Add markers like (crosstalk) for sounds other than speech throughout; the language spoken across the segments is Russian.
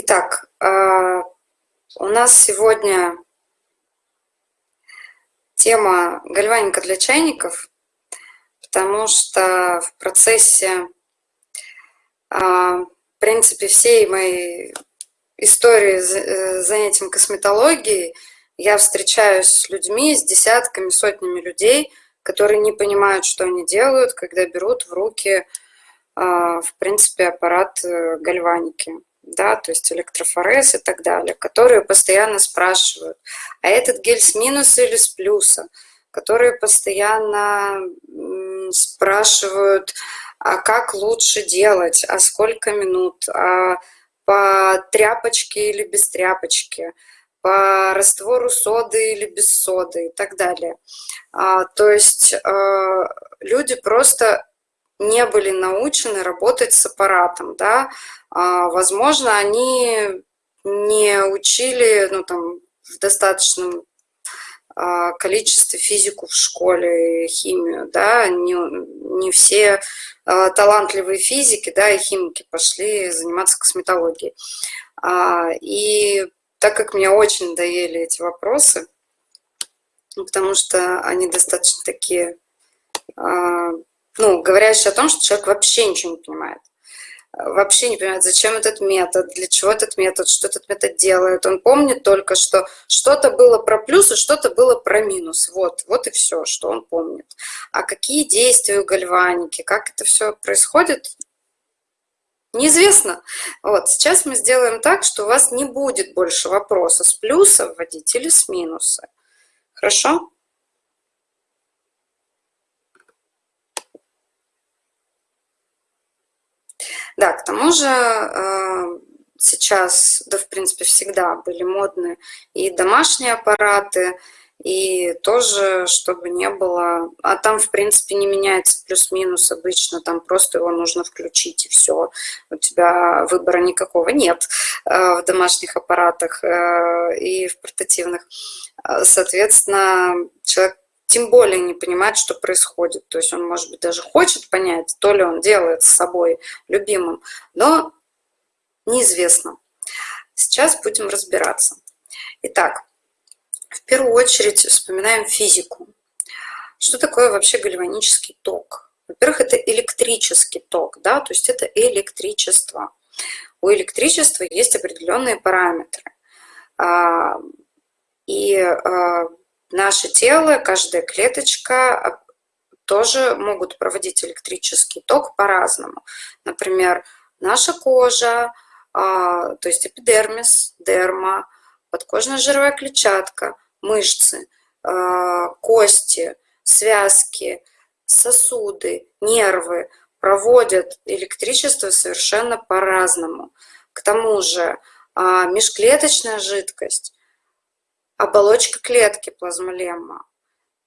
Итак, а, у нас сегодня тема гальваника для чайников, потому что в процессе, а, в принципе, всей моей истории э, занятием косметологией я встречаюсь с людьми, с десятками, сотнями людей, которые не понимают, что они делают, когда берут в руки, а, в принципе, аппарат э, гальваники да, то есть электрофорез и так далее, которые постоянно спрашивают, а этот гель с минуса или с плюса, которые постоянно спрашивают, а как лучше делать, а сколько минут, а по тряпочке или без тряпочки, по раствору соды или без соды и так далее. А, то есть а, люди просто не были научены работать с аппаратом, да, а, возможно, они не учили, ну, там, в достаточном а, количестве физику в школе, химию, да, не, не все а, талантливые физики, да, и химики пошли заниматься косметологией. И так как мне очень надоели эти вопросы, потому что они достаточно такие ну, говорящий о том, что человек вообще ничего не понимает. Вообще не понимает, зачем этот метод, для чего этот метод, что этот метод делает. Он помнит только, что что-то было про плюс и что-то было про минус. Вот, вот и все, что он помнит. А какие действия у гальваники, как это все происходит, неизвестно. Вот, сейчас мы сделаем так, что у вас не будет больше вопроса, с плюса вводить или с минуса. Хорошо? Да, к тому же э, сейчас, да, в принципе, всегда были модны и домашние аппараты, и тоже, чтобы не было... А там, в принципе, не меняется плюс-минус обычно, там просто его нужно включить, и все. У тебя выбора никакого нет э, в домашних аппаратах э, и в портативных. Соответственно, человек тем более не понимает, что происходит. То есть он, может быть, даже хочет понять, то ли он делает с собой любимым, но неизвестно. Сейчас будем разбираться. Итак, в первую очередь вспоминаем физику. Что такое вообще гальванический ток? Во-первых, это электрический ток, да, то есть это электричество. У электричества есть определенные параметры. А, и а, Наше тело, каждая клеточка а, тоже могут проводить электрический ток по-разному. Например, наша кожа, а, то есть эпидермис, дерма, подкожная жировая клетчатка, мышцы, а, кости, связки, сосуды, нервы проводят электричество совершенно по-разному. К тому же межклеточная жидкость оболочка клетки плазмолемма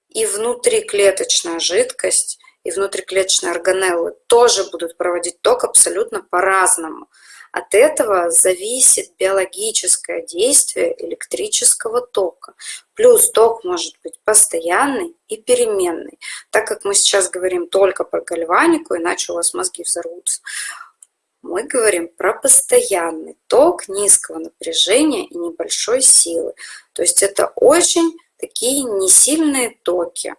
и внутриклеточная жидкость и внутриклеточные органеллы тоже будут проводить ток абсолютно по-разному. От этого зависит биологическое действие электрического тока. Плюс ток может быть постоянный и переменный. Так как мы сейчас говорим только про гальванику, иначе у вас мозги взорвутся, мы говорим про постоянный ток низкого напряжения и небольшой силы. То есть это очень такие несильные токи.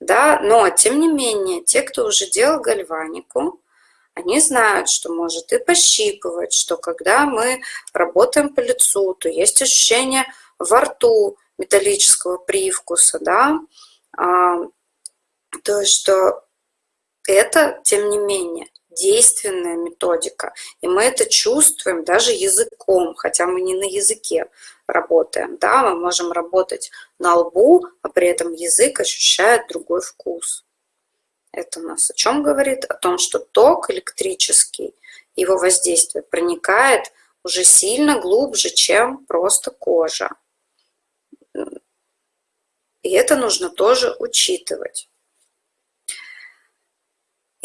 Да? Но, тем не менее, те, кто уже делал гальванику, они знают, что может и пощипывать, что когда мы работаем по лицу, то есть ощущение во рту металлического привкуса, да, а, то что это, тем не менее, действенная методика. И мы это чувствуем даже языком, хотя мы не на языке работаем. Да? Мы можем работать на лбу, а при этом язык ощущает другой вкус. Это у нас о чем говорит? О том, что ток электрический, его воздействие проникает уже сильно глубже, чем просто кожа. И это нужно тоже учитывать.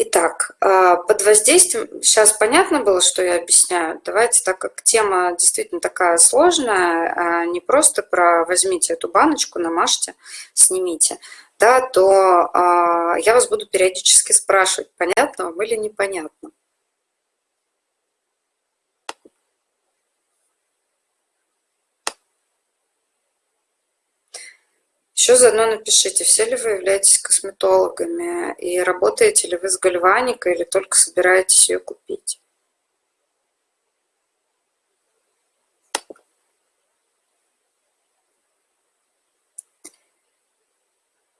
Итак, а, под воздействием, сейчас понятно было, что я объясняю. Давайте, так как тема действительно такая сложная, а, не просто про возьмите эту баночку, намажьте, снимите, да, то а, я вас буду периодически спрашивать, понятно вам или непонятно. Еще заодно напишите, все ли вы являетесь косметологами и работаете ли вы с гальваникой или только собираетесь ее купить.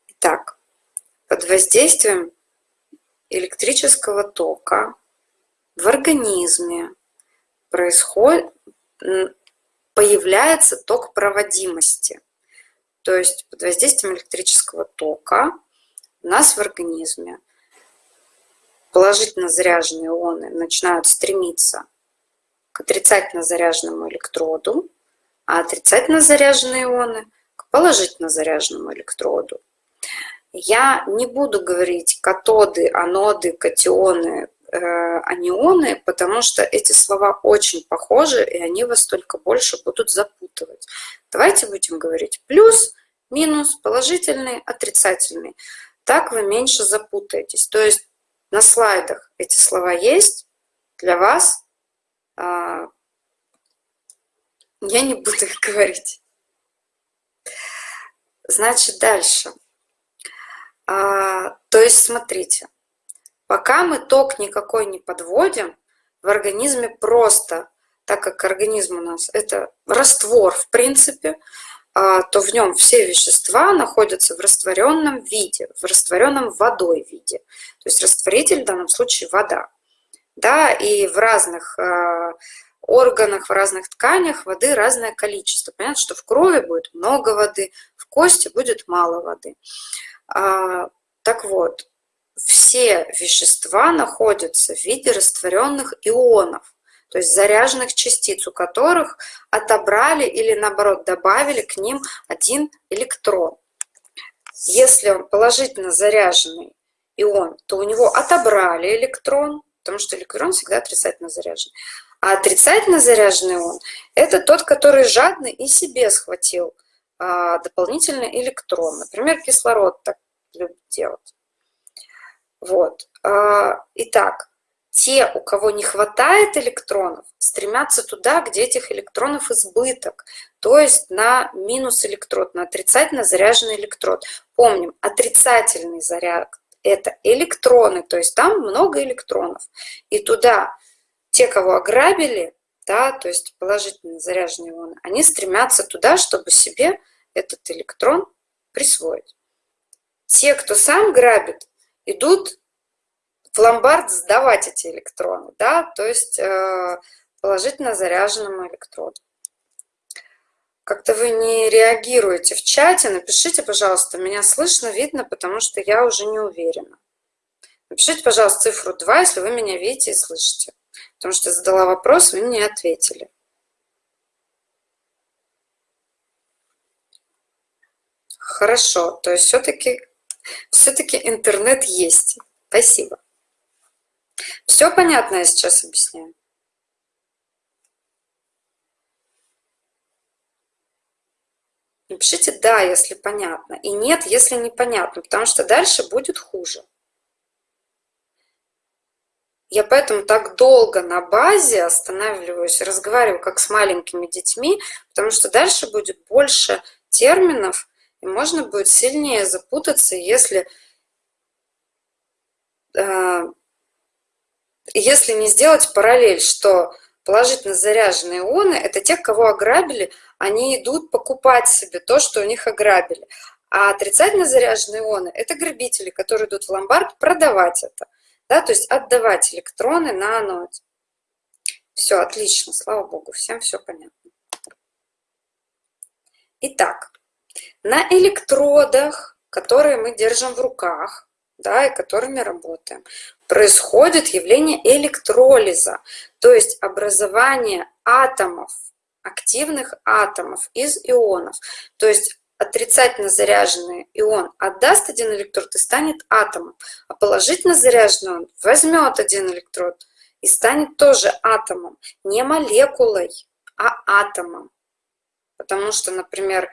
Итак, под воздействием электрического тока в организме происходит, появляется ток проводимости. То есть под воздействием электрического тока у нас в организме положительно заряженные ионы начинают стремиться к отрицательно заряженному электроду, а отрицательно заряженные ионы к положительно заряженному электроду. Я не буду говорить катоды, аноды, катионы, анионы, потому что эти слова очень похожи, и они вас только больше будут запутывать. Давайте будем говорить плюс, минус, положительный, отрицательный. Так вы меньше запутаетесь. То есть на слайдах эти слова есть для вас. А, я не буду их говорить. Значит, дальше. А, то есть, смотрите, пока мы ток никакой не подводим, в организме просто, так как организм у нас это раствор, в принципе, а, то в нем все вещества находятся в растворенном виде, в растворенном водой виде. То есть растворитель в данном случае вода. Да, и в разных а, органах, в разных тканях воды разное количество. Понятно, что в крови будет много воды, в кости будет мало воды. А, так вот, все вещества находятся в виде растворенных ионов, то есть заряженных частиц, у которых отобрали или наоборот добавили к ним один электрон. Если он положительно заряженный ион, то у него отобрали электрон, потому что электрон всегда отрицательно заряжен. А отрицательно заряженный ион – это тот, который жадно и себе схватил а, дополнительный электрон. Например, кислород так любит делать. Вот. А, итак, те, у кого не хватает электронов, стремятся туда, где этих электронов избыток, то есть на минус электрод, на отрицательно заряженный электрод. Помним, отрицательный заряд – это электроны, то есть там много электронов. И туда те, кого ограбили, да, то есть положительно заряженные ионы, они стремятся туда, чтобы себе этот электрон присвоить. Те, кто сам грабит, идут в ломбард сдавать эти электроны, да, то есть э, положительно заряженному электроду. Как-то вы не реагируете в чате, напишите, пожалуйста, меня слышно, видно, потому что я уже не уверена. Напишите, пожалуйста, цифру 2, если вы меня видите и слышите, потому что я задала вопрос, вы мне ответили. Хорошо, то есть все-таки все-таки интернет есть. Спасибо. Все понятно я сейчас объясняю? Напишите «да», если понятно, и «нет», если непонятно, потому что дальше будет хуже. Я поэтому так долго на базе останавливаюсь, разговариваю как с маленькими детьми, потому что дальше будет больше терминов, и можно будет сильнее запутаться, если, э, если не сделать параллель, что положительно заряженные ионы – это те, кого ограбили, они идут покупать себе то, что у них ограбили. А отрицательно заряженные ионы – это грабители, которые идут в ломбард продавать это, да, то есть отдавать электроны на аноде. Все, отлично, слава богу, всем все понятно. Итак, на электродах, которые мы держим в руках, да, и которыми работаем, происходит явление электролиза, то есть образование атомов, активных атомов из ионов. То есть отрицательно заряженный ион отдаст один электрод и станет атомом, а положительно заряженный он возьмет один электрод и станет тоже атомом, не молекулой, а атомом. Потому что, например,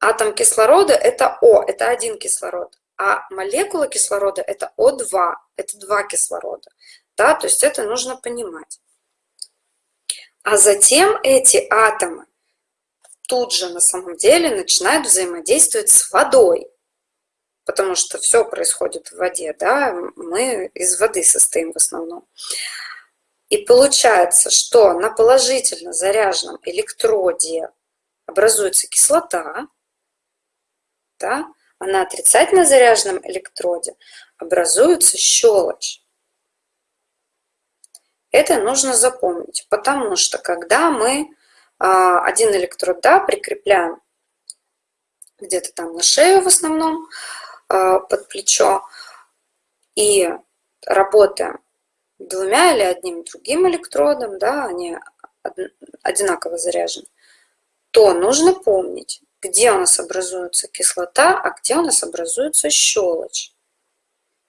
Атом кислорода – это О, это один кислород, а молекула кислорода – это О2, это два кислорода. Да, то есть это нужно понимать. А затем эти атомы тут же на самом деле начинают взаимодействовать с водой, потому что все происходит в воде, да, мы из воды состоим в основном. И получается, что на положительно заряженном электроде образуется кислота, да, а на отрицательно заряженном электроде образуется щелочь. Это нужно запомнить, потому что когда мы а, один электрод да, прикрепляем где-то там на шею в основном, а, под плечо, и работаем двумя или одним другим электродом, да, они одинаково заряжены, то нужно помнить, где у нас образуется кислота, а где у нас образуется щелочь.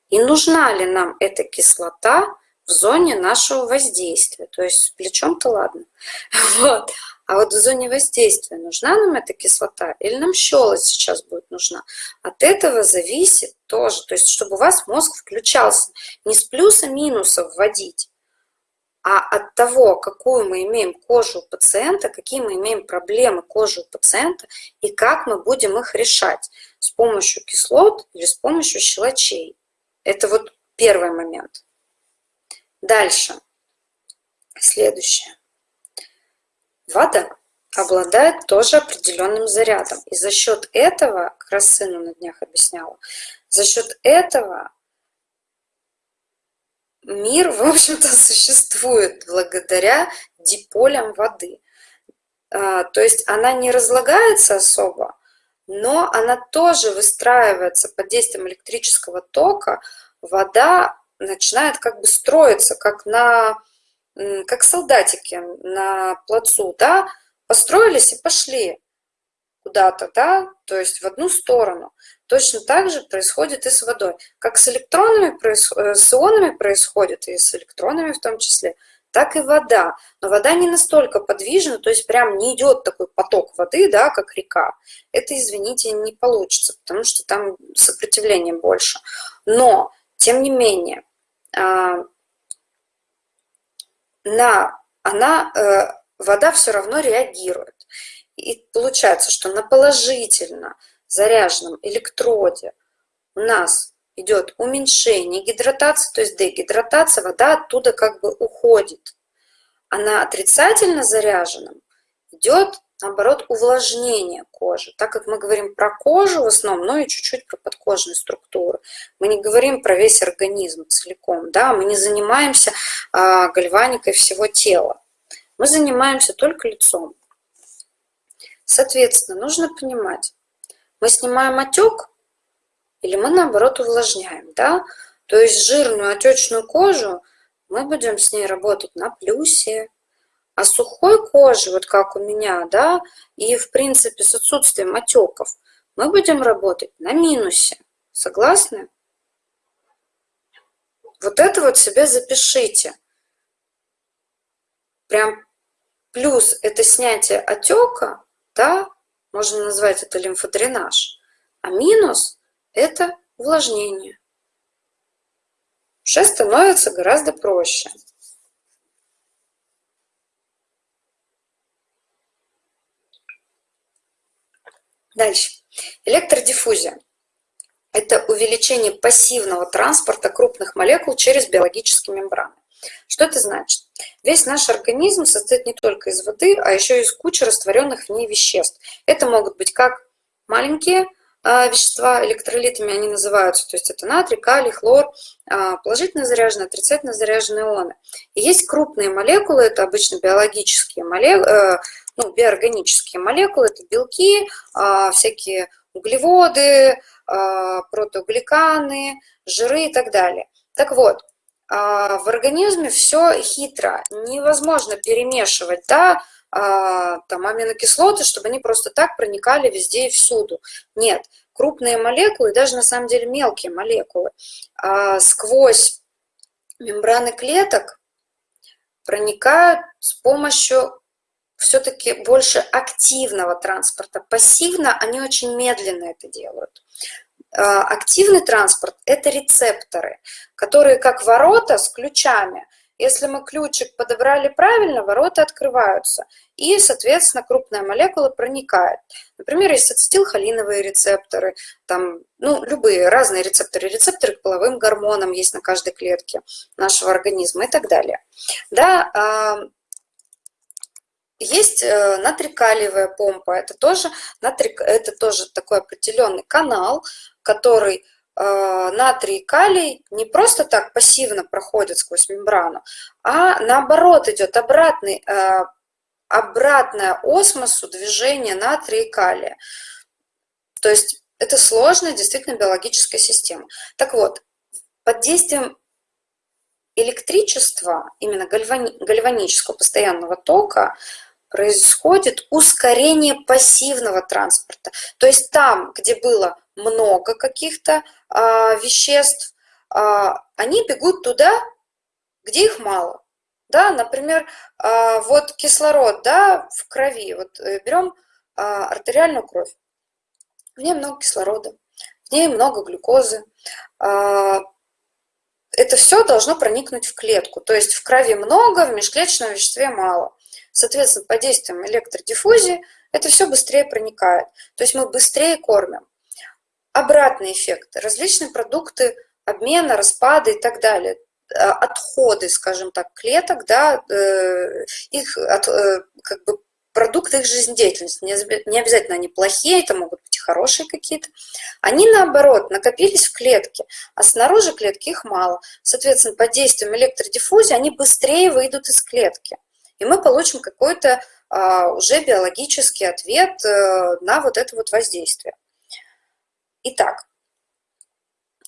И нужна ли нам эта кислота в зоне нашего воздействия. То есть плечом-то ладно. (laughs) Вот. А вот в зоне воздействия нужна нам эта кислота или нам щелочь сейчас будет нужна? От этого зависит тоже. То есть чтобы у вас мозг включался не с плюса-минуса вводить, а от того, какую мы имеем кожу у пациента, какие мы имеем проблемы кожи у пациента и как мы будем их решать с помощью кислот или с помощью щелочей. Это вот первый момент. Дальше. Следующее. Вода обладает тоже определенным зарядом. И за счет этого, как раз сыну на днях объясняла, за счет этого мир, в общем-то, существует благодаря диполям воды. А, то есть она не разлагается особо, но она тоже выстраивается под действием электрического тока. Вода начинает как бы строиться, как на как солдатики на плацу, да, построились и пошли куда-то, да, то есть в одну сторону. Точно так же происходит и с водой. Как с электронами, э, с ионами происходит, и с электронами в том числе, так и вода. Но вода не настолько подвижна, то есть прям не идет такой поток воды, да, как река. Это, извините, не получится, потому что там сопротивление больше. Но, тем не менее, а, на, она, э, вода все равно реагирует. И получается, что на положительно заряженном электроде у нас идет уменьшение гидратации, то есть дегидратация, вода оттуда как бы уходит. А на отрицательно заряженном идет наоборот, увлажнение кожи. Так как мы говорим про кожу в основном, но и чуть-чуть про подкожные структуры. Мы не говорим про весь организм целиком, да, мы не занимаемся а, гальваникой всего тела. Мы занимаемся только лицом. Соответственно, нужно понимать, мы снимаем отек или мы, наоборот, увлажняем, да? То есть жирную отечную кожу мы будем с ней работать на плюсе, а сухой кожи, вот как у меня, да, и в принципе с отсутствием отеков, мы будем работать на минусе. Согласны? Вот это вот себе запишите. Прям плюс это снятие отека, да, можно назвать это лимфодренаж, а минус это увлажнение. Уже становится гораздо проще. Дальше. Электродиффузия. Это увеличение пассивного транспорта крупных молекул через биологические мембраны. Что это значит? Весь наш организм состоит не только из воды, а еще из кучи растворенных в ней веществ. Это могут быть как маленькие а, вещества, электролитами они называются, то есть это натрий, калий, хлор, а, положительно заряженные, отрицательно заряженные ионы. И есть крупные молекулы, это обычно биологические молекулы, э, ну, биоорганические молекулы, это белки, а, всякие углеводы, протеогликаны, жиры и так далее. Так вот, в организме все хитро, невозможно перемешивать, да, там аминокислоты, чтобы они просто так проникали везде и всюду. Нет, крупные молекулы, даже на самом деле мелкие молекулы, сквозь мембраны клеток проникают с помощью все-таки больше активного транспорта. Пассивно они очень медленно это делают. А, активный транспорт – это рецепторы, которые как ворота с ключами Если мы ключик подобрали правильно, ворота открываются, и, соответственно, крупная молекула проникает. Например, есть ацетилхолиновые рецепторы, там, ну, любые разные рецепторы, рецепторы к половым гормонам есть на каждой клетке нашего организма и так далее. Да, а, есть э, натрикалиевая помпа, это тоже, натрик, это тоже такой определенный канал, который Э, натрий и калий не просто так пассивно проходят сквозь мембрану, а наоборот идет обратный, э, обратная осмосу движения натрия и калия. То есть это сложная действительно биологическая система. Так вот, под действием электричества, именно гальвани, гальванического постоянного тока, происходит ускорение пассивного транспорта. То есть там, где было много каких-то а, веществ, а, они бегут туда, где их мало. Да, например, а, вот кислород да, в крови. Вот э, берем а, артериальную кровь. В ней много кислорода, в ней много глюкозы. А, это все должно проникнуть в клетку. То есть в крови много, в межклеточном веществе мало. Соответственно, под действием электродиффузии это все быстрее проникает. То есть мы быстрее кормим обратный эффект. Различные продукты обмена, распады и так далее а, отходы, скажем так, клеток, да, э, их от, э, как бы продукты их жизнедеятельности, не обязательно они плохие, это могут быть хорошие какие-то, они наоборот накопились в клетке, а снаружи клетки их мало. Соответственно, под действием электродиффузии они быстрее выйдут из клетки, и мы получим какой-то а, уже биологический ответ на вот это вот воздействие. Итак,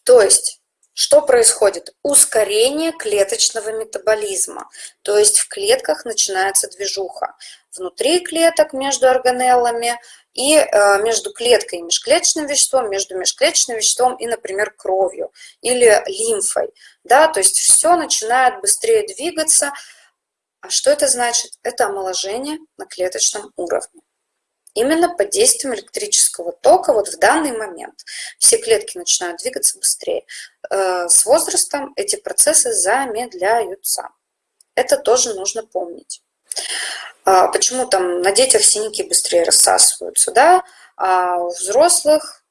то есть, что происходит? Ускорение клеточного метаболизма. То есть в клетках начинается движуха. Внутри клеток между органеллами и э, между клеткой и межклеточным веществом, между межклеточным веществом и, например, кровью или лимфой. Да, то есть все начинает быстрее двигаться. А что это значит? Это омоложение на клеточном уровне именно под действием электрического тока вот в данный момент. Все клетки начинают двигаться быстрее. Э, с возрастом эти процессы замедляются. Это тоже нужно помнить. А почему там на детях синяки быстрее рассасываются, да, а у взрослых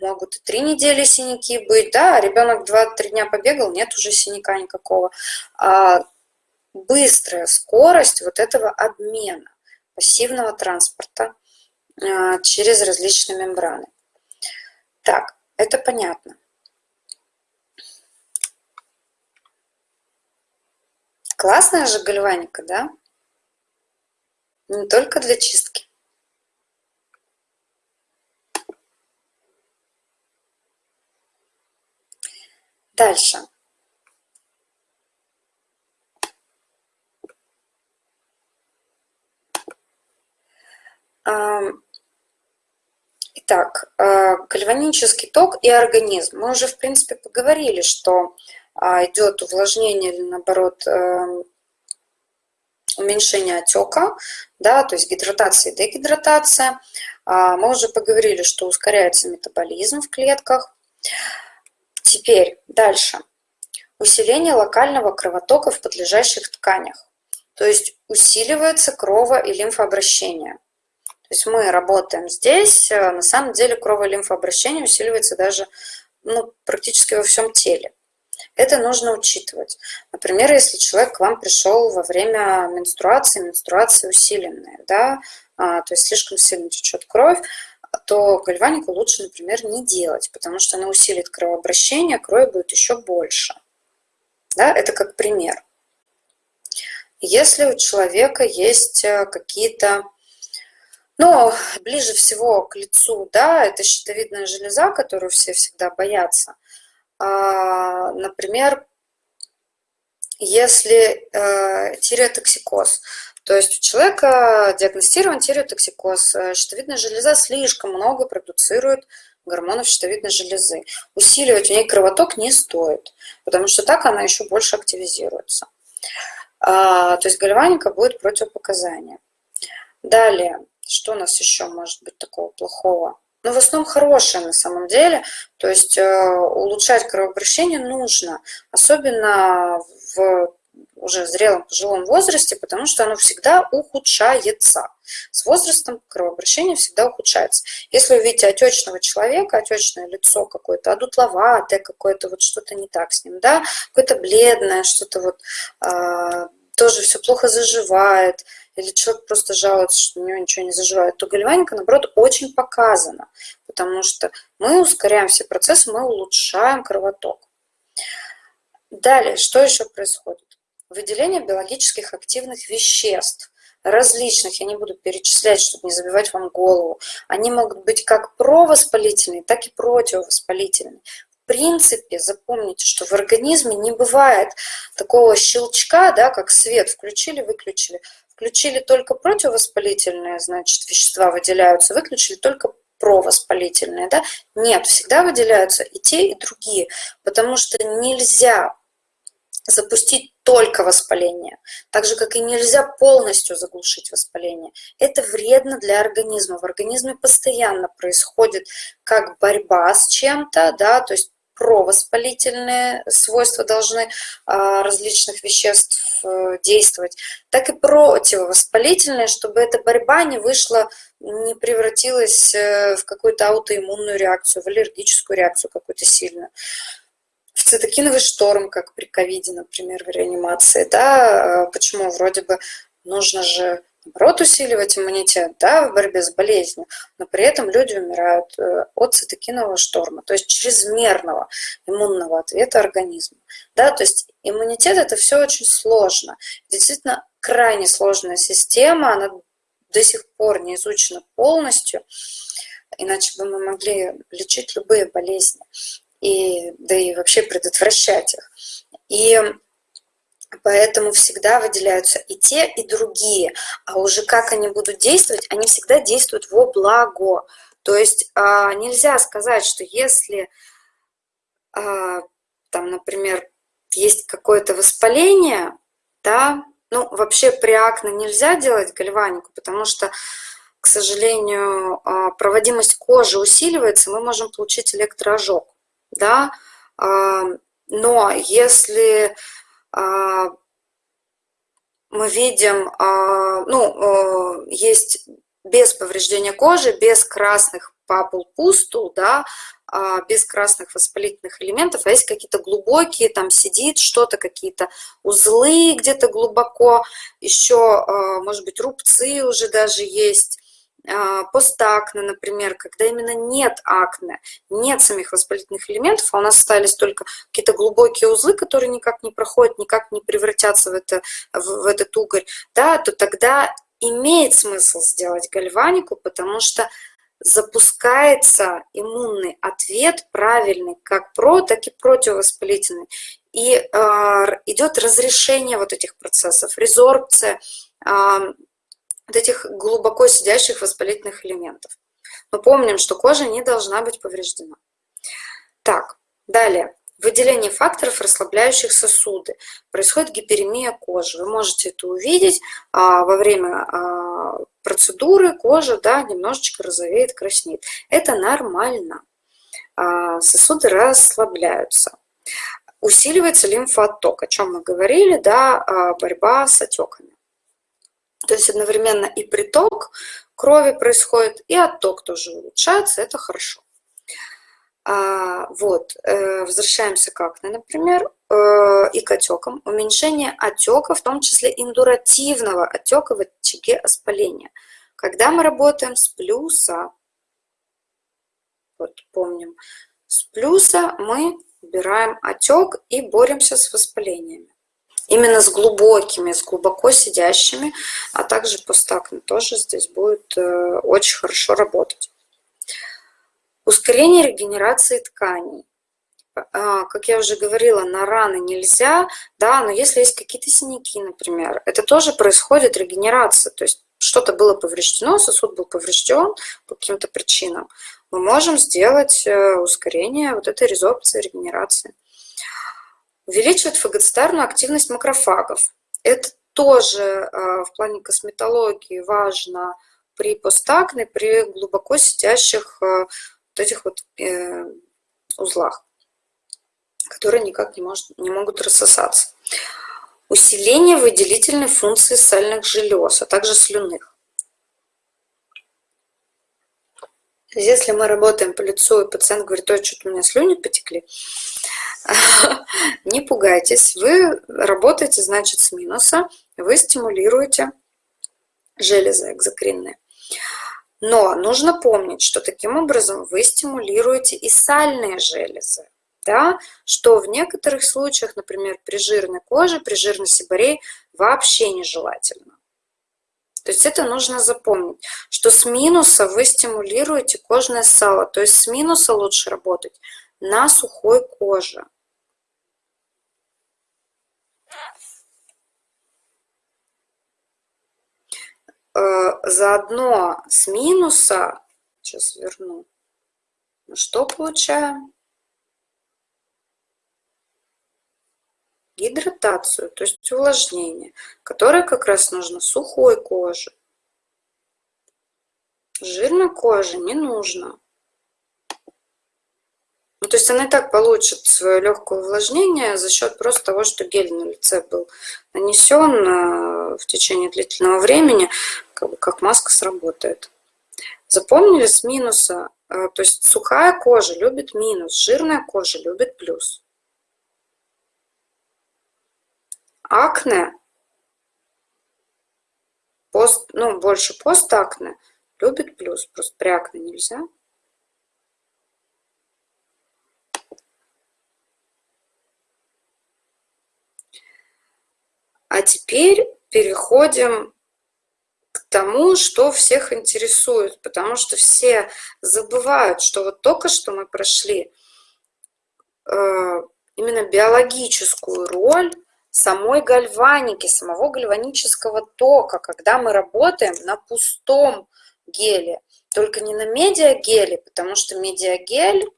могут и три недели синяки быть, да, а ребенок 2-3 дня побегал, нет уже синяка никакого. А быстрая скорость вот этого обмена пассивного транспорта через различные мембраны. Так, это понятно. Классная же гальваника, да? Не только для чистки. Дальше. Итак, э, гальванический ток и организм. Мы уже, в принципе, поговорили, что а, идет увлажнение или, наоборот, эм, уменьшение отека, да, то есть гидратация и дегидратация. А, мы уже поговорили, что ускоряется метаболизм в клетках. Теперь дальше. Усиление локального кровотока в подлежащих тканях. То есть усиливается крово- и лимфообращение. То есть мы работаем здесь, э, на самом деле крово-лимфообращение усиливается даже ну, практически во всем теле. Это нужно учитывать. Например, если человек к вам пришел во время менструации, менструация усиленная, да, а, то есть слишком сильно течет кровь, то гальванику лучше, например, не делать, потому что она усилит кровообращение, крови будет еще больше. Да, это как пример. Если у человека есть э, какие-то но ближе всего к лицу, да, это щитовидная железа, которую все всегда боятся. А, например, если э, тиреотоксикоз, то есть у человека диагностирован тиреотоксикоз, э, щитовидная железа слишком много продуцирует гормонов щитовидной железы. Усиливать в ней кровоток не стоит, потому что так она еще больше активизируется. А, то есть гальваника будет противопоказание. Далее, что у нас еще может быть такого плохого? Ну, в основном хорошее на самом деле. То есть э, улучшать кровообращение нужно. Особенно в уже зрелом пожилом возрасте, потому что оно всегда ухудшается. С возрастом кровообращение всегда ухудшается. Если вы видите отечного человека, отечное лицо какое-то, одутловатое какое-то, вот что-то не так с ним, да, какое-то бледное, что-то вот э, тоже все плохо заживает, или человек просто жалуется, что у него ничего не заживает, то гальваника, наоборот, очень показана, потому что мы ускоряем все процессы, мы улучшаем кровоток. Далее, что еще происходит? Выделение биологических активных веществ, различных, я не буду перечислять, чтобы не забивать вам голову. Они могут быть как провоспалительные, так и противовоспалительные. В принципе, запомните, что в организме не бывает такого щелчка, да, как свет включили, выключили. Включили только противовоспалительные, значит, вещества выделяются, выключили только провоспалительные, да? Нет, всегда выделяются и те, и другие, потому что нельзя запустить только воспаление, так же, как и нельзя полностью заглушить воспаление. Это вредно для организма. В организме постоянно происходит как борьба с чем-то, да, то есть провоспалительные свойства должны а, различных веществ э, действовать, так и противовоспалительные, чтобы эта борьба не вышла, не превратилась э, в какую-то аутоиммунную реакцию, в аллергическую реакцию какую-то сильную. В цитокиновый шторм, как при ковиде, например, в реанимации, да, а, почему? Вроде бы нужно же наоборот усиливать иммунитет да, в борьбе с болезнью, но при этом люди умирают э, от цитокинового шторма, то есть чрезмерного иммунного ответа организма. Да, то есть иммунитет это все очень сложно. Действительно, крайне сложная система, она до сих пор не изучена полностью, иначе бы мы могли лечить любые болезни, и, да и вообще предотвращать их. И Поэтому всегда выделяются и те, и другие. А уже как они будут действовать, они всегда действуют во благо. То есть а, нельзя сказать, что если, а, там, например, есть какое-то воспаление, да, ну, вообще при акне нельзя делать гальванику, потому что, к сожалению, а, проводимость кожи усиливается, мы можем получить электроожог, да, но если мы видим, а, ну, э, есть без повреждения кожи, без красных папул пустул, да, а, без красных воспалительных элементов, а есть какие-то глубокие, там сидит что-то, какие-то узлы где-то глубоко, еще, может быть, рубцы уже даже есть, а, постакне, например, когда именно нет акне, нет самих воспалительных элементов, а у нас остались только какие-то глубокие узлы, которые никак не проходят, никак не превратятся в, это, в, в этот угорь, да, то тогда имеет смысл сделать гальванику, потому что запускается иммунный ответ правильный, как про, так и противовоспалительный. И э, идет разрешение вот этих процессов, резорбция, э, вот этих глубоко сидящих воспалительных элементов. Но помним, что кожа не должна быть повреждена. Так, далее. Выделение факторов, расслабляющих сосуды. Происходит гиперемия кожи. Вы можете это увидеть а, во время а, процедуры. Кожа да, немножечко розовеет, краснеет. Это нормально. А, сосуды расслабляются. Усиливается лимфоотток, о чем мы говорили, да, а, борьба с отеками. То есть одновременно и приток крови происходит, и отток тоже улучшается, это хорошо. А, вот, э, возвращаемся к акне, например, э, и к отекам. Уменьшение отека, в том числе индуративного отека в очаге воспаления. Когда мы работаем с плюса, вот помним, с плюса мы убираем отек и боремся с воспалениями именно с глубокими, с глубоко сидящими, а также постакне тоже здесь будет э, очень хорошо работать. Ускорение регенерации тканей. А, как я уже говорила, на раны нельзя, да, но если есть какие-то синяки, например, это тоже происходит регенерация, то есть что-то было повреждено, сосуд был поврежден по каким-то причинам, мы можем сделать э, ускорение вот этой резорбции, регенерации увеличивает фагоцитарную активность макрофагов. Это тоже э, в плане косметологии важно при постакне, при глубоко сидящих э, вот этих вот э, узлах, которые никак не, может, не могут рассосаться. усиление выделительной функции сальных желез, а также слюнных. Если мы работаем по лицу, и пациент говорит, ой, что-то у меня слюни потекли, не пугайтесь, вы работаете, значит, с минуса, вы стимулируете железы экзокринные. Но нужно помнить, что таким образом вы стимулируете и сальные железы, да, что в некоторых случаях, например, при жирной коже, при жирной сибарее вообще нежелательно. То есть это нужно запомнить, что с минуса вы стимулируете кожное сало, то есть с минуса лучше работать на сухой коже. Э, заодно с минуса, сейчас верну, что получаем? гидратацию, то есть увлажнение, которое как раз нужно сухой коже. Жирной коже не нужно. Ну, то есть она и так получит свое легкое увлажнение за счет просто того, что гель на лице был нанесен э, в течение длительного времени, как, бы как маска сработает. Запомнили с минуса? Э, то есть сухая кожа любит минус, жирная кожа любит плюс. акне, пост, ну, больше постакне, любит плюс, просто при акне нельзя. А теперь переходим к тому, что всех интересует, потому что все забывают, что вот только что мы прошли э, именно биологическую роль самой гальваники, самого гальванического тока, когда мы работаем на пустом геле, только не на медиагеле, потому что медиагель,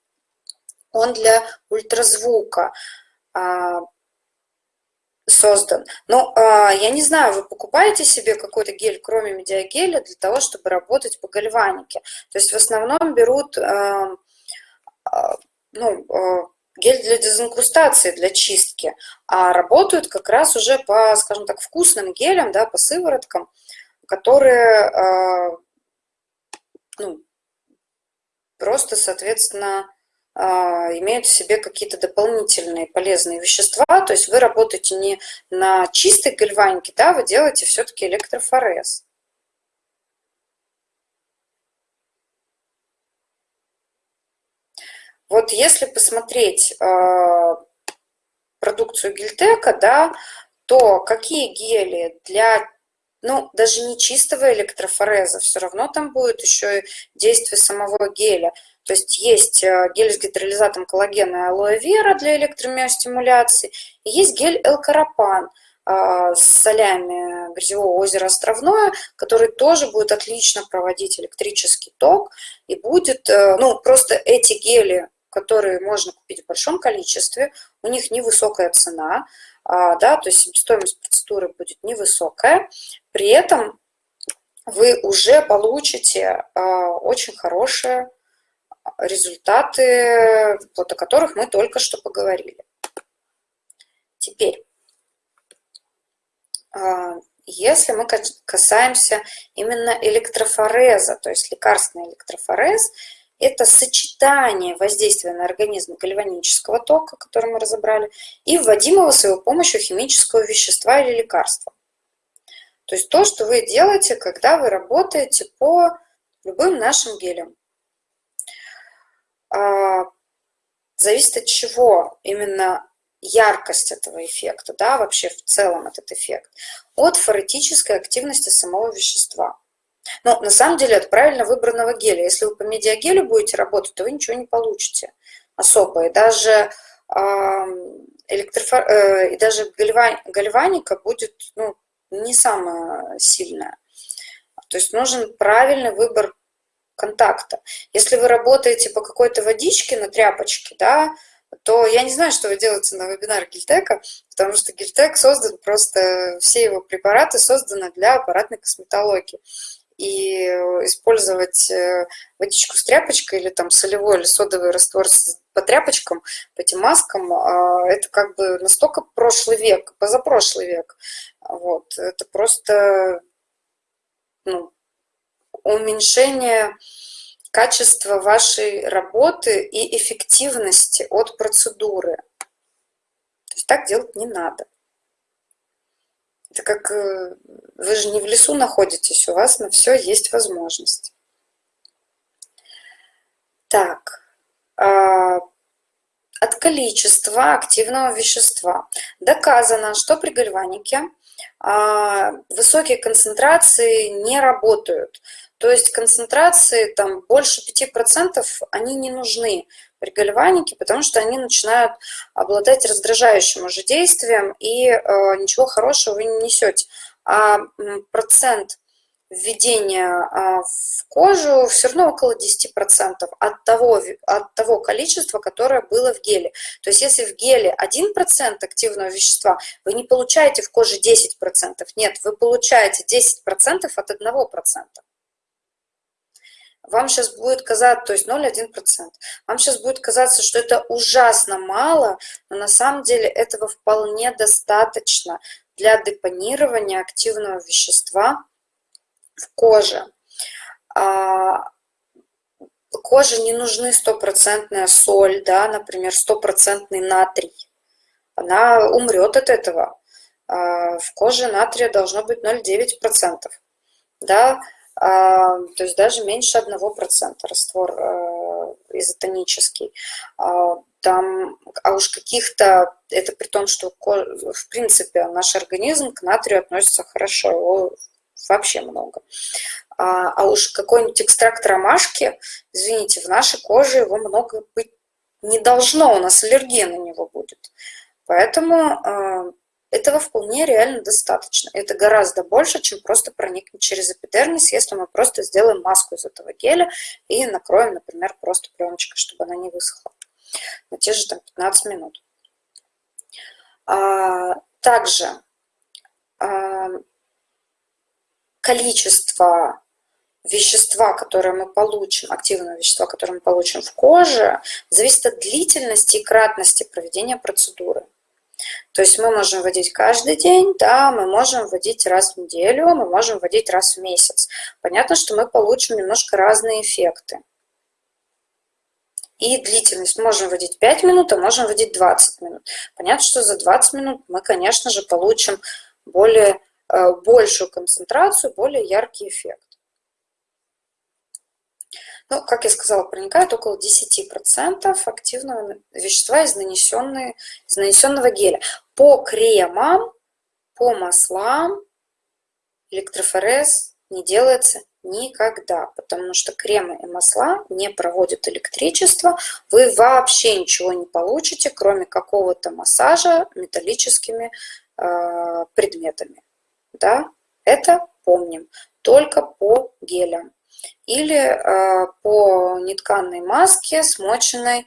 он для ультразвука. А, создан. Но а, я не знаю, вы покупаете себе какой-то гель, кроме медиагеля, для того, чтобы работать по гальванике. То есть в основном берут а, а, ну, а, гель для дезинкрустации, для чистки, а работают как раз уже по, скажем так, вкусным гелям, да, по сывороткам, которые э, ну, просто, соответственно, имеют в себе какие-то дополнительные полезные вещества, то есть вы работаете не на чистой гальванике, да, вы делаете все-таки электрофорез. Вот если посмотреть э, продукцию Гильтека, да, то какие гели для, ну, даже не чистого электрофореза, все равно там будет еще и действие самого геля. То есть есть э, гель с гидролизатом коллагена и алоэ вера для электромиостимуляции, и есть гель L-карапан э, с солями грязевого озера Островное, который тоже будет отлично проводить электрический ток. И будет, ну, просто эти гели которые можно купить в большом количестве, у них невысокая цена, а, да, то есть себестоимость процедуры будет невысокая, при этом вы уже получите очень хорошие результаты, вот о которых мы только что поговорили. Теперь, а, если мы касаемся именно электрофореза, то есть лекарственный электрофорез, это сочетание воздействия на организм гальванического тока, который мы разобрали, и вводимого с его помощью химического вещества или лекарства. То есть то, что вы делаете, когда вы работаете по любым нашим гелям. А, зависит от чего именно яркость этого эффекта, да, вообще в целом этот эффект, от форетической активности самого вещества. Но на самом деле от правильно выбранного геля. Если вы по медиагелю будете работать, то вы ничего не получите особо. И даже, электрофор... Э, и даже гальваника будет ну, не самая сильная. То есть нужен правильный выбор контакта. Если вы работаете по какой-то водичке на тряпочке, да, то я не знаю, что вы делаете на вебинар Гильтека, потому что Гильтек создан просто, все его препараты созданы для аппаратной косметологии. и использовать э, водичку с тряпочкой или там солевой или содовый раствор по тряпочкам, по этим маскам, а, это как бы настолько прошлый век, позапрошлый век. Вот. Это просто ну, уменьшение качества вашей работы и эффективности от процедуры. То есть так делать не надо. Это как э, вы же не в лесу находитесь, у вас на все есть возможность. Так, а, от количества активного вещества. Доказано, что при гальванике а, высокие концентрации не работают. То есть концентрации там больше 5% они не нужны при гальванике, потому что они начинают обладать раздражающим уже действием, и э, ничего хорошего вы не несете. А процент введения а, в кожу все равно около 10% от того, от того количества, которое было в геле. То есть если в геле 1% активного вещества, вы не получаете в коже 10%. Нет, вы получаете 10% от 1% вам сейчас будет казаться, то есть 0,1%, вам сейчас будет казаться, что это ужасно мало, но на самом деле этого вполне достаточно для депонирования активного вещества в коже. А, коже не нужны стопроцентная соль, да, например, стопроцентный натрий. Она умрет от этого. А, в коже натрия должно быть 0,9%. Да, то есть даже меньше 1% раствор э, изотонический. А, там, а уж каких-то, это при том, что в принципе наш организм к натрию относится хорошо, его вообще много. А, а уж какой-нибудь экстракт ромашки, извините, в нашей коже его много быть не должно, у нас аллергия на него будет. Поэтому этого вполне реально достаточно. Это гораздо больше, чем просто проникнуть через эпидермис, если мы просто сделаем маску из этого геля и накроем, например, просто пленочкой, чтобы она не высохла на те же там, 15 минут. А, также а, количество вещества, которое мы получим, активного вещества, которое мы получим в коже, зависит от длительности и кратности проведения процедуры. То есть мы можем вводить каждый день, да, мы можем вводить раз в неделю, мы можем вводить раз в месяц. Понятно, что мы получим немножко разные эффекты. И длительность можем вводить 5 минут, а можем вводить 20 минут. Понятно, что за 20 минут мы, конечно же, получим более, э, большую концентрацию, более яркий эффект. Ну, как я сказала, проникает около 10% активного вещества из, из нанесенного геля. По кремам, по маслам электрофорез не делается никогда, потому что кремы и масла не проводят электричество, вы вообще ничего не получите, кроме какого-то массажа металлическими э, предметами. Да? Это помним, только по гелям или э, по нетканной маске, смоченной э,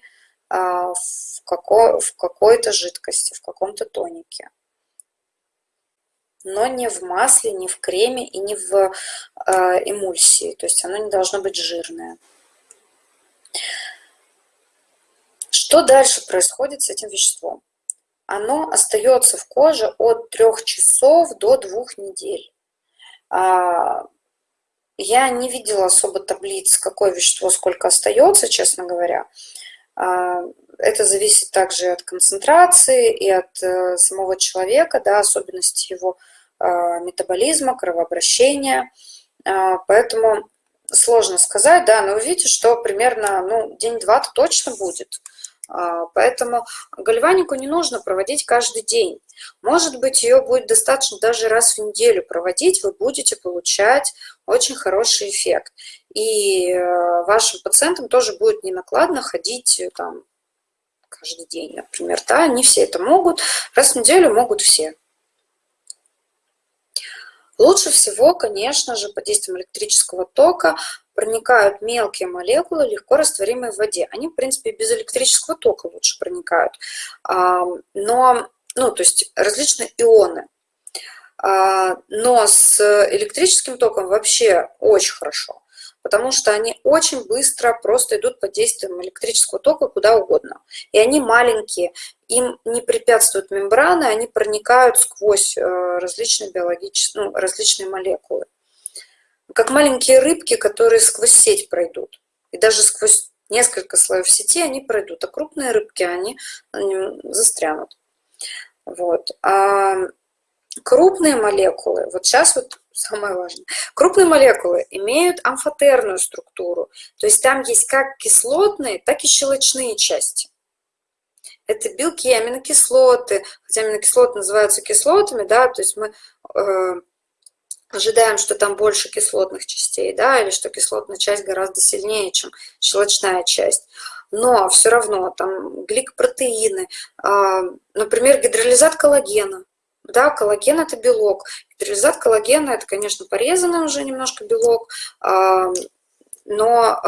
в, какой, в какой-то жидкости, в каком-то тонике. Но не в масле, не в креме и не в э, эмульсии. То есть оно не должно быть жирное. Что дальше происходит с этим веществом? Оно остается в коже от 3 часов до 2 недель. А, я не видела особо таблиц, какое вещество сколько остается, честно говоря. А, это зависит также от концентрации и от э, самого человека, да, особенности его а, метаболизма, кровообращения. А, поэтому сложно сказать, да, но вы видите, что примерно ну, день-два точно будет. Поэтому гальванику не нужно проводить каждый день. Может быть, ее будет достаточно даже раз в неделю проводить, вы будете получать очень хороший эффект. И э, вашим пациентам тоже будет не накладно ходить э, там каждый день, например. Да, не все это могут, раз в неделю могут все. Лучше всего, конечно же, под действием электрического тока проникают мелкие молекулы, легко растворимые в воде. Они, в принципе, без электрического тока лучше проникают. Но, ну, то есть различные ионы. А, но с электрическим током вообще очень хорошо, потому что они очень быстро просто идут под действием электрического тока куда угодно. И они маленькие, им не препятствуют мембраны, они проникают сквозь э, различные биологические, ну, различные молекулы. Как маленькие рыбки, которые сквозь сеть пройдут. И даже сквозь несколько слоев сети они пройдут, а крупные рыбки, они, они застрянут. Вот. Крупные молекулы, вот сейчас вот самое важное, крупные молекулы имеют амфотерную структуру, то есть там есть как кислотные, так и щелочные части. Это белки, аминокислоты, хотя аминокислоты называются кислотами, да, то есть мы э, ожидаем, что там больше кислотных частей, да, или что кислотная часть гораздо сильнее, чем щелочная часть. Но все равно там гликопротеины, э, например, гидролизат коллагена, да, коллаген – это белок. Гидролизат коллагена – это, конечно, порезанный уже немножко белок, но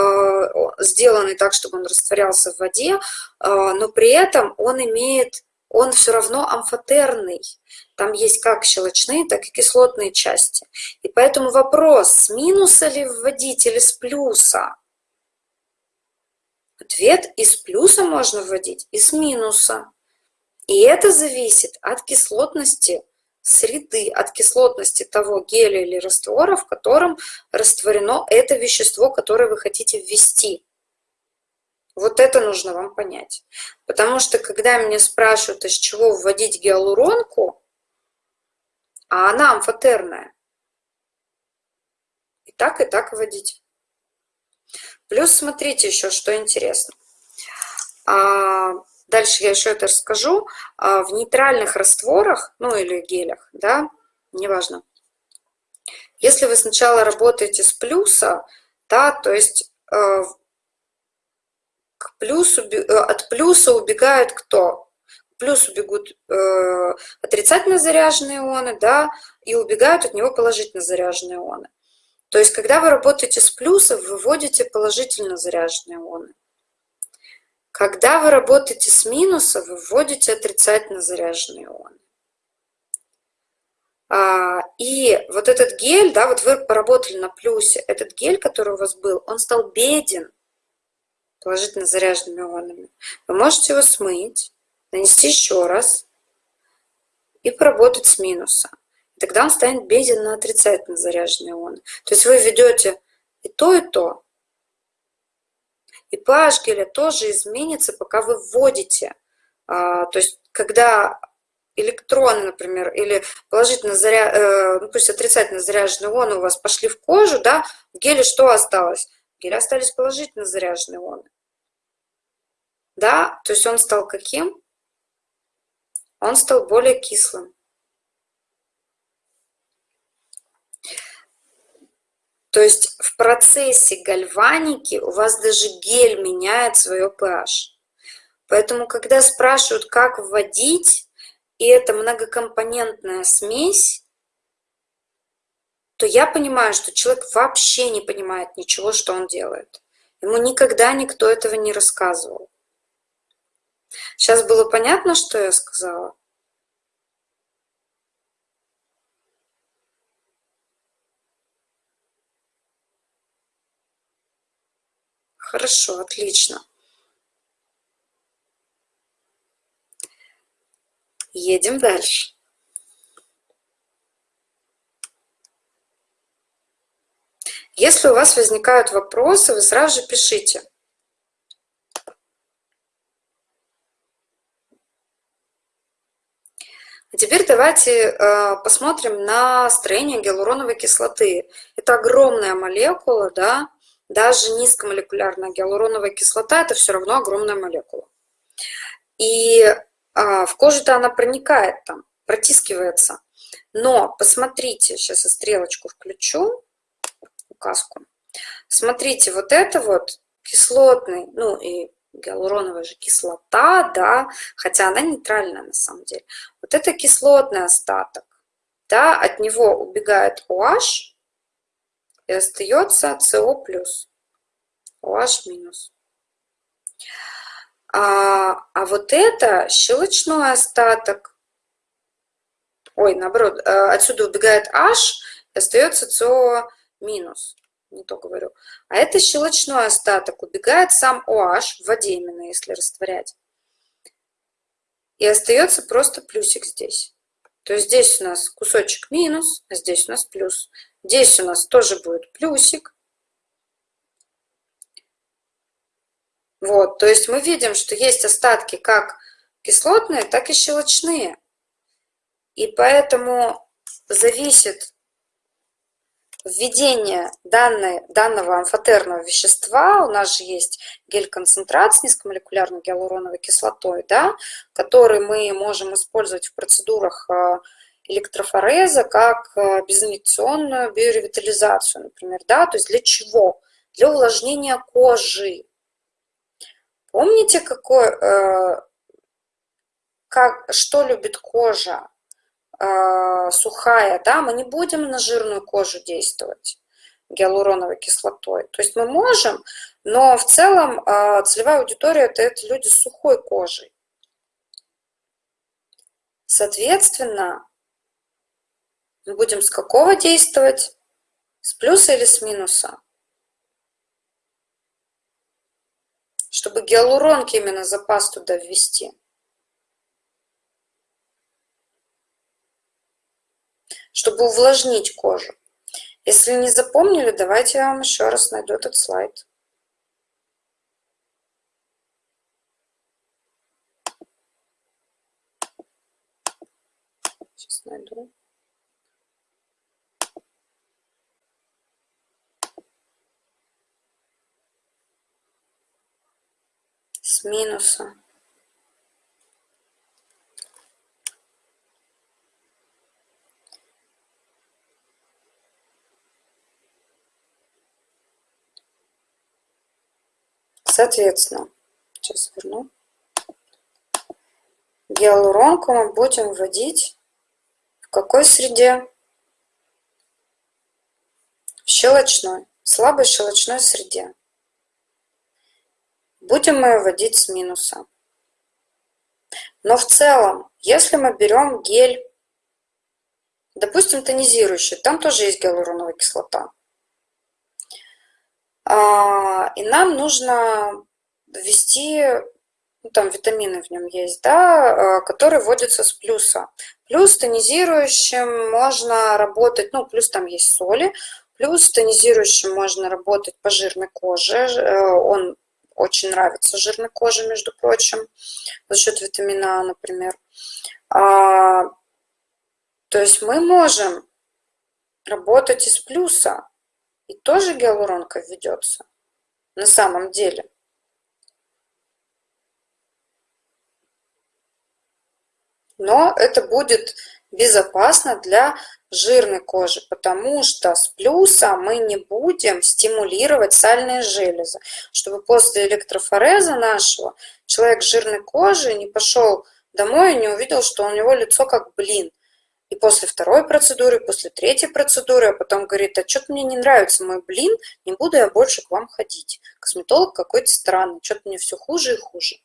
сделанный так, чтобы он растворялся в воде, но при этом он имеет, он все равно амфотерный. Там есть как щелочные, так и кислотные части. И поэтому вопрос, с минуса ли вводить или с плюса? Ответ – из плюса можно вводить, и с минуса. И это зависит от кислотности среды, от кислотности того геля или раствора, в котором растворено это вещество, которое вы хотите ввести. Вот это нужно вам понять. Потому что когда меня спрашивают, из чего вводить гиалуронку, а она амфотерная, и так, и так вводить. Плюс смотрите еще, что интересно. Дальше я еще это расскажу. А, в нейтральных растворах, ну или гелях, да, неважно. Если вы сначала работаете с плюса, да, то есть э, к плюсу, э, от плюса убегают кто? К плюсу бегут э, отрицательно заряженные ионы, да, и убегают от него положительно заряженные ионы. То есть, когда вы работаете с плюсом, вы вводите положительно заряженные ионы. Когда вы работаете с минуса, вы вводите отрицательно заряженные ионы. А, и вот этот гель, да, вот вы поработали на плюсе, этот гель, который у вас был, он стал беден положительно заряженными ионами. Вы можете его смыть, нанести еще раз и поработать с минуса. Тогда он станет беден на отрицательно заряженные ионы. То есть вы ведете и то, и то. И pH геля тоже изменится, пока вы вводите. А, то есть, когда электроны, например, или положительно заря... Э, ну, пусть отрицательно заряженные ионы у вас пошли в кожу, да, в геле что осталось? В геле остались положительно заряженные ионы. Да, то есть он стал каким? Он стал более кислым. То есть в процессе гальваники у вас даже гель меняет свое pH. Поэтому, когда спрашивают, как вводить, и это многокомпонентная смесь, то я понимаю, что человек вообще не понимает ничего, что он делает. Ему никогда никто этого не рассказывал. Сейчас было понятно, что я сказала? Хорошо, отлично. Едем дальше. Если у вас возникают вопросы, вы сразу же пишите. А теперь давайте э, посмотрим на строение гиалуроновой кислоты. Это огромная молекула, да, даже низкомолекулярная гиалуроновая кислота – это все равно огромная молекула. И а, в кожу-то она проникает там, протискивается. Но посмотрите, сейчас я стрелочку включу, указку. Смотрите, вот это вот кислотный, ну и гиалуроновая же кислота, да, хотя она нейтральная на самом деле. Вот это кислотный остаток, да, от него убегает OH, и остается СО+, OH-. А, а вот это щелочной остаток. ой, наоборот, э, отсюда убегает H, и остается СО минус, не то говорю. А это щелочной остаток, убегает сам OH в воде именно, если растворять. И остается просто плюсик здесь. То есть здесь у нас кусочек минус, а здесь у нас плюс. Здесь у нас тоже будет плюсик. Вот, то есть мы видим, что есть остатки как кислотные, так и щелочные. И поэтому зависит введение данной, данного амфотерного вещества, у нас же есть гель-концентрат с низкомолекулярной гиалуроновой кислотой, да, который мы можем использовать в процедурах э, электрофореза как э, безинъекционную биоревитализацию, например. Да? То есть для чего? Для увлажнения кожи. Помните, какой, э, как, что любит кожа? Э, сухая, да, мы не будем на жирную кожу действовать гиалуроновой кислотой. То есть мы можем, но в целом э, целевая аудитория – это, это люди с сухой кожей. Соответственно, мы будем с какого действовать? С плюса или с минуса? Чтобы гиалуронки именно запас туда ввести. Чтобы увлажнить кожу. Если не запомнили, давайте я вам еще раз найду этот слайд. Сейчас найду. Минуса. Соответственно, сейчас верну. Гиалуронку мы будем вводить в какой среде? В щелочной, слабой щелочной среде. Будем мы вводить с минуса. Но в целом, если мы берем гель, допустим, тонизирующий, там тоже есть гиалуроновая кислота. А, и нам нужно ввести, ну, там витамины в нем есть, да, а, которые вводятся с плюса. Плюс тонизирующим можно работать, ну, плюс там есть соли, плюс тонизирующим можно работать по жирной коже, э, он очень нравится жирной коже, между прочим, за счет витамина А, например. А, то есть мы можем работать из плюса, и тоже гиалуронка введется на самом деле. Но это будет безопасно для жирной кожи, потому что с плюса мы не будем стимулировать сальные железы, чтобы после электрофореза нашего человек с жирной кожей не пошел домой и не увидел, что у него лицо как блин. И после второй процедуры, после третьей процедуры, а потом говорит, а что-то мне не нравится мой блин, не буду я больше к вам ходить. Косметолог какой-то странный, что-то мне все хуже и хуже.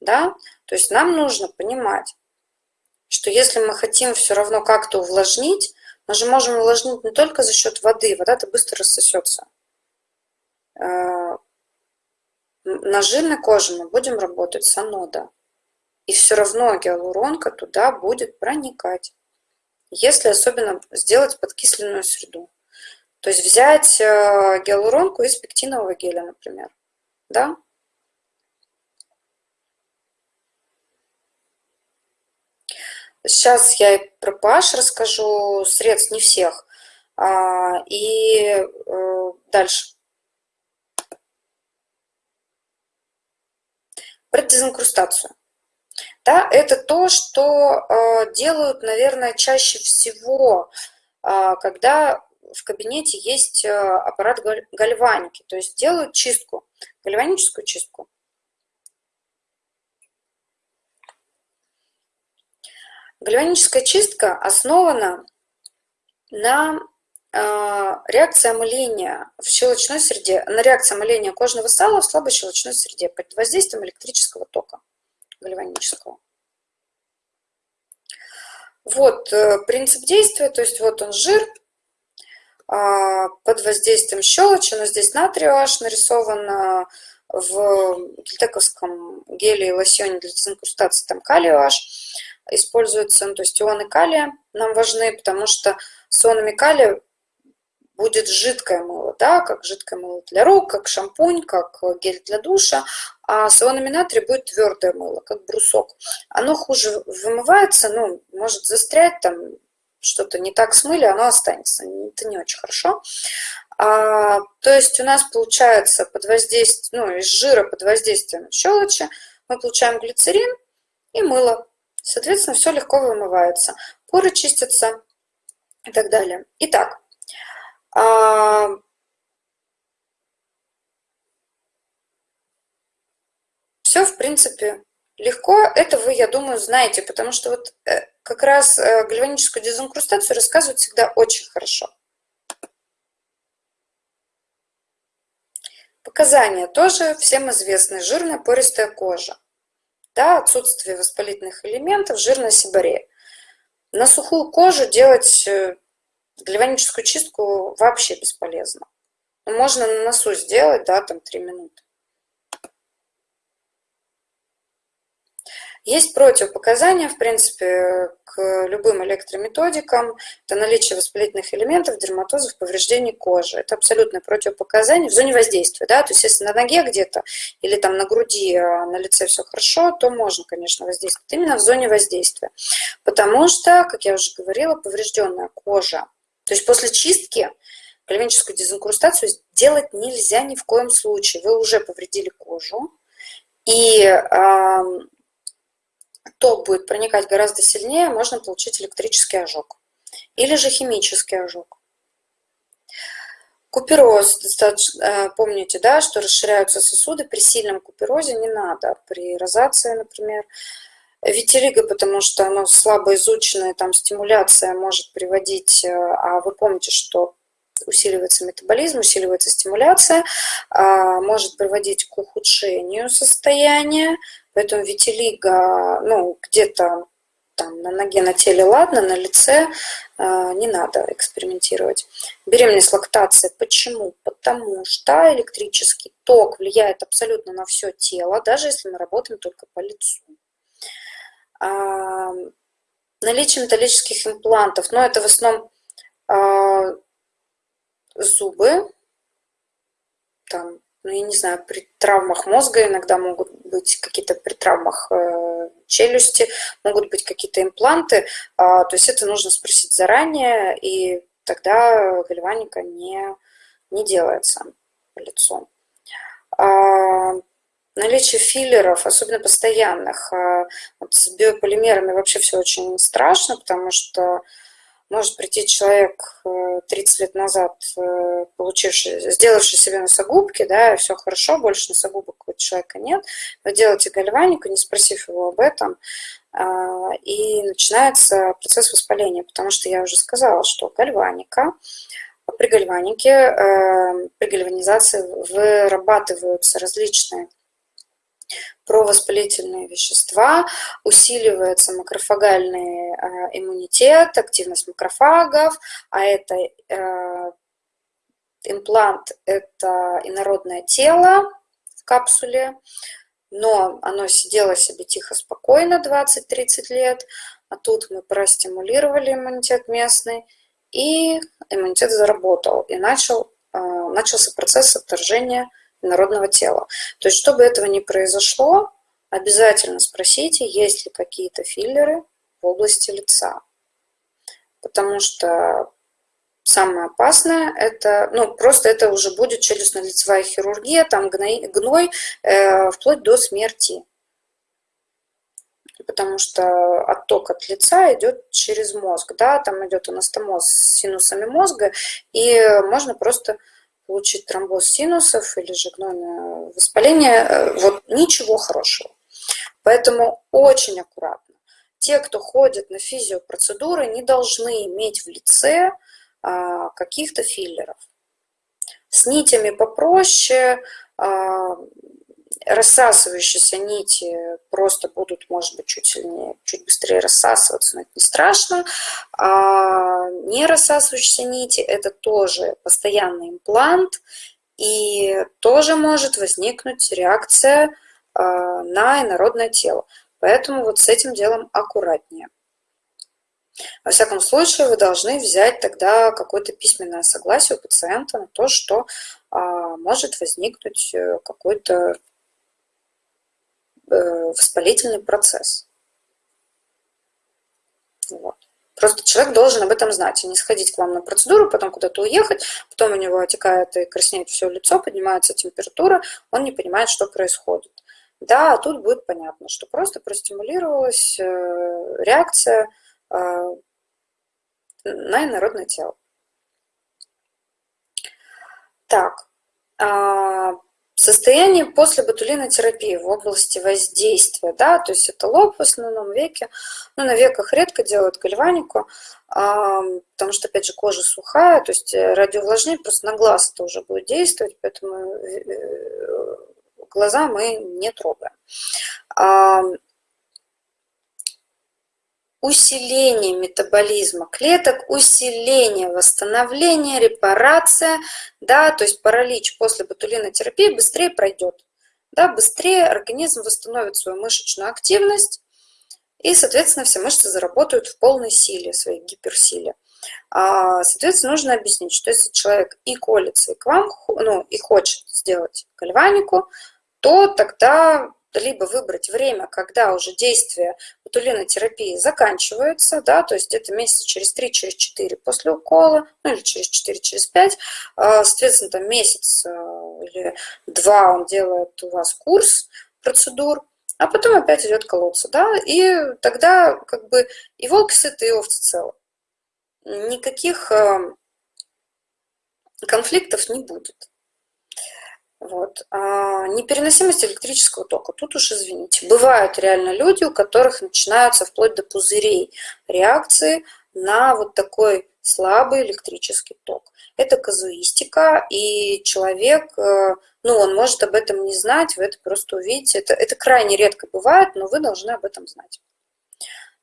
Да? То есть нам нужно понимать, что если мы хотим все равно как-то увлажнить, мы же можем увлажнить не только за счет воды, вода-то быстро рассосется. Э, на жирной коже мы будем работать с анода. И все равно гиалуронка туда будет проникать. Если особенно сделать подкисленную среду. То есть взять э, гиалуронку из пектинового геля, например. Да? Сейчас я и про pH расскажу, средств не всех. А, и э, дальше. Про дезинкрустацию. Да, это то, что э, делают, наверное, чаще всего, а, когда в кабинете есть э, аппарат гальваники, то есть делают чистку, гальваническую чистку. Гальваническая чистка основана на а, реакции омыления в щелочной среде, на реакции омыления кожного сала в слабой щелочной среде под воздействием электрического тока гальванического. Вот э, принцип действия, то есть вот он жир а, под воздействием щелочи, но здесь натрий OH нарисован в гельтековском геле и лосьоне для дезинкрустации, там калий OH используется, ну, то есть ионы калия нам важны, потому что с ионами калия будет жидкое мыло, да, как жидкое мыло для рук, как шампунь, как гель для душа, а с ионами натрия будет твердое мыло, как брусок. Оно хуже вымывается, ну, может застрять там, что-то не так смыли, оно останется. Это не очень хорошо. А, то есть у нас получается под воздействием, ну, из жира под воздействием щелочи мы получаем глицерин и мыло. Соответственно, все легко вымывается. Поры чистятся и так далее. Итак, а, все, в принципе, легко. Это вы, я думаю, знаете, потому что вот э, как раз э, гальваническую дезинкрустацию рассказывают всегда очень хорошо. Показания тоже всем известны. Жирная пористая кожа. Да, отсутствие воспалительных элементов, жирная сибарея. На сухую кожу делать э, Гальваническую чистку вообще бесполезно. Можно на носу сделать, да, там 3 минуты. Есть противопоказания, в принципе, к любым электрометодикам. Это наличие воспалительных элементов, дерматозов, повреждений кожи. Это абсолютное противопоказание в зоне воздействия. Да? То есть если на ноге где-то или там на груди, а на лице все хорошо, то можно, конечно, воздействовать именно в зоне воздействия. Потому что, как я уже говорила, поврежденная кожа то есть после чистки гальваническую дезинкрустацию делать нельзя ни в коем случае. Вы уже повредили кожу, и э, ток будет проникать гораздо сильнее, можно получить электрический ожог или же химический ожог. Купероз, достаточно, помните, да, что расширяются сосуды, при сильном куперозе не надо, при розации, например, Витилиго, потому что оно слабо изученное, там стимуляция может приводить, э, а вы помните, что усиливается метаболизм, усиливается стимуляция, а, может приводить к ухудшению состояния, поэтому витилиго, ну, где-то там на ноге, на теле, ладно, на лице э, не надо экспериментировать. Беременность, лактация. Почему? Потому что электрический ток влияет абсолютно на все тело, даже если мы работаем только по лицу наличие металлических имплантов, но это в основном а, зубы, там, ну, я не знаю, при травмах мозга иногда могут быть какие-то при травмах э, челюсти, могут быть какие-то импланты, а, то есть это нужно спросить заранее, и тогда гальваника не, не делается по лицу. А, наличие филлеров, особенно постоянных, а, вот с биополимерами вообще все очень страшно, потому что может прийти человек 30 э, лет назад, э, получивший, сделавший себе носогубки, да, все хорошо, больше носогубок у человека нет, вы делаете гальванику, не спросив его об этом, а, и начинается процесс воспаления, потому что я уже сказала, что гальваника, при гальванике, э, при гальванизации вырабатываются различные провоспалительные вещества, усиливается макрофагальный э, иммунитет, активность макрофагов, а это э, имплант – это инородное тело в капсуле, но оно сидело себе тихо, спокойно 20-30 лет, а тут мы простимулировали иммунитет местный, и иммунитет заработал, и начал, э, начался процесс отторжения народного тела. То есть, чтобы этого не произошло, обязательно спросите, есть ли какие-то филлеры в области лица. Потому что самое опасное, это, ну, просто это уже будет челюстно-лицевая хирургия, там гной, гной э, вплоть до смерти. Потому что отток от лица идет через мозг, да, там идет анастомоз с синусами мозга, и можно просто получить тромбоз синусов или же гнойное воспаление, э, вот ничего хорошего. Поэтому очень аккуратно. Те, кто ходит на физиопроцедуры, не должны иметь в лице а, каких-то филлеров. С нитями попроще, а, рассасывающиеся нити просто будут, может быть, чуть сильнее, чуть быстрее рассасываться, но это не страшно. А не рассасывающиеся нити – это тоже постоянный имплант, и тоже может возникнуть реакция а, на инородное тело. Поэтому вот с этим делом аккуратнее. Во всяком случае, вы должны взять тогда какое-то письменное согласие у пациента на то, что а, может возникнуть э, какой-то воспалительный процесс. Вот. Просто человек должен об этом знать, и не сходить к вам на процедуру, потом куда-то уехать, потом у него отекает и краснеет все лицо, поднимается температура, он не понимает, что происходит. Да, тут будет понятно, что просто простимулировалась э, реакция э, на инородное тело. Так, а, состояние после ботулинотерапии в области воздействия, да, то есть это лоб в основном веке, ну, на веках редко делают гальванику, а, потому что, опять же, кожа сухая, то есть э, радиоувлажнение просто на глаз это уже будет действовать, поэтому глаза мы не трогаем. Усиление метаболизма клеток, усиление восстановления, репарация, да, то есть паралич после ботулинотерапии быстрее пройдет. Да, быстрее организм восстановит свою мышечную активность, и, соответственно, все мышцы заработают в полной силе, своей гиперсиле. А, соответственно, нужно объяснить, что если человек и колется, и к вам, ну, и хочет сделать гальванику, то тогда либо выбрать время, когда уже действие ботулинотерапии заканчивается, да, то есть где-то месяца через 3, через 4 после укола, ну или через 4, через 5, а, соответственно, там месяц а, или два он делает у вас курс процедур, а потом опять идет колоться, да, и тогда как бы и волки сыты, и овцы целы. Никаких а, конфликтов не будет. Вот. А непереносимость электрического тока. Тут уж извините. Бывают реально люди, у которых начинаются вплоть до пузырей реакции на вот такой слабый электрический ток. Это казуистика, и человек, э, ну, он может об этом не знать, вы это просто увидите. Это, это крайне редко бывает, но вы должны об этом знать.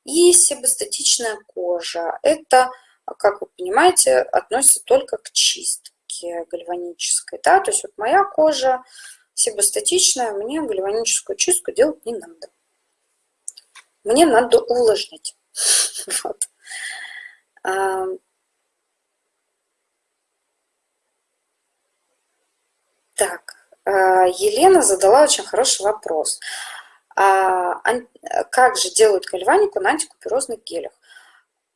И себастатичная кожа. Это, как вы понимаете, относится только к чистке чистки гальванической. Да? То есть вот моя кожа себастатичная, мне гальваническую чистку делать не надо. Мне надо увлажнить. (laughs) Так, а, Елена задала очень хороший вопрос. А, как же делают гальванику на антикуперозных гелях?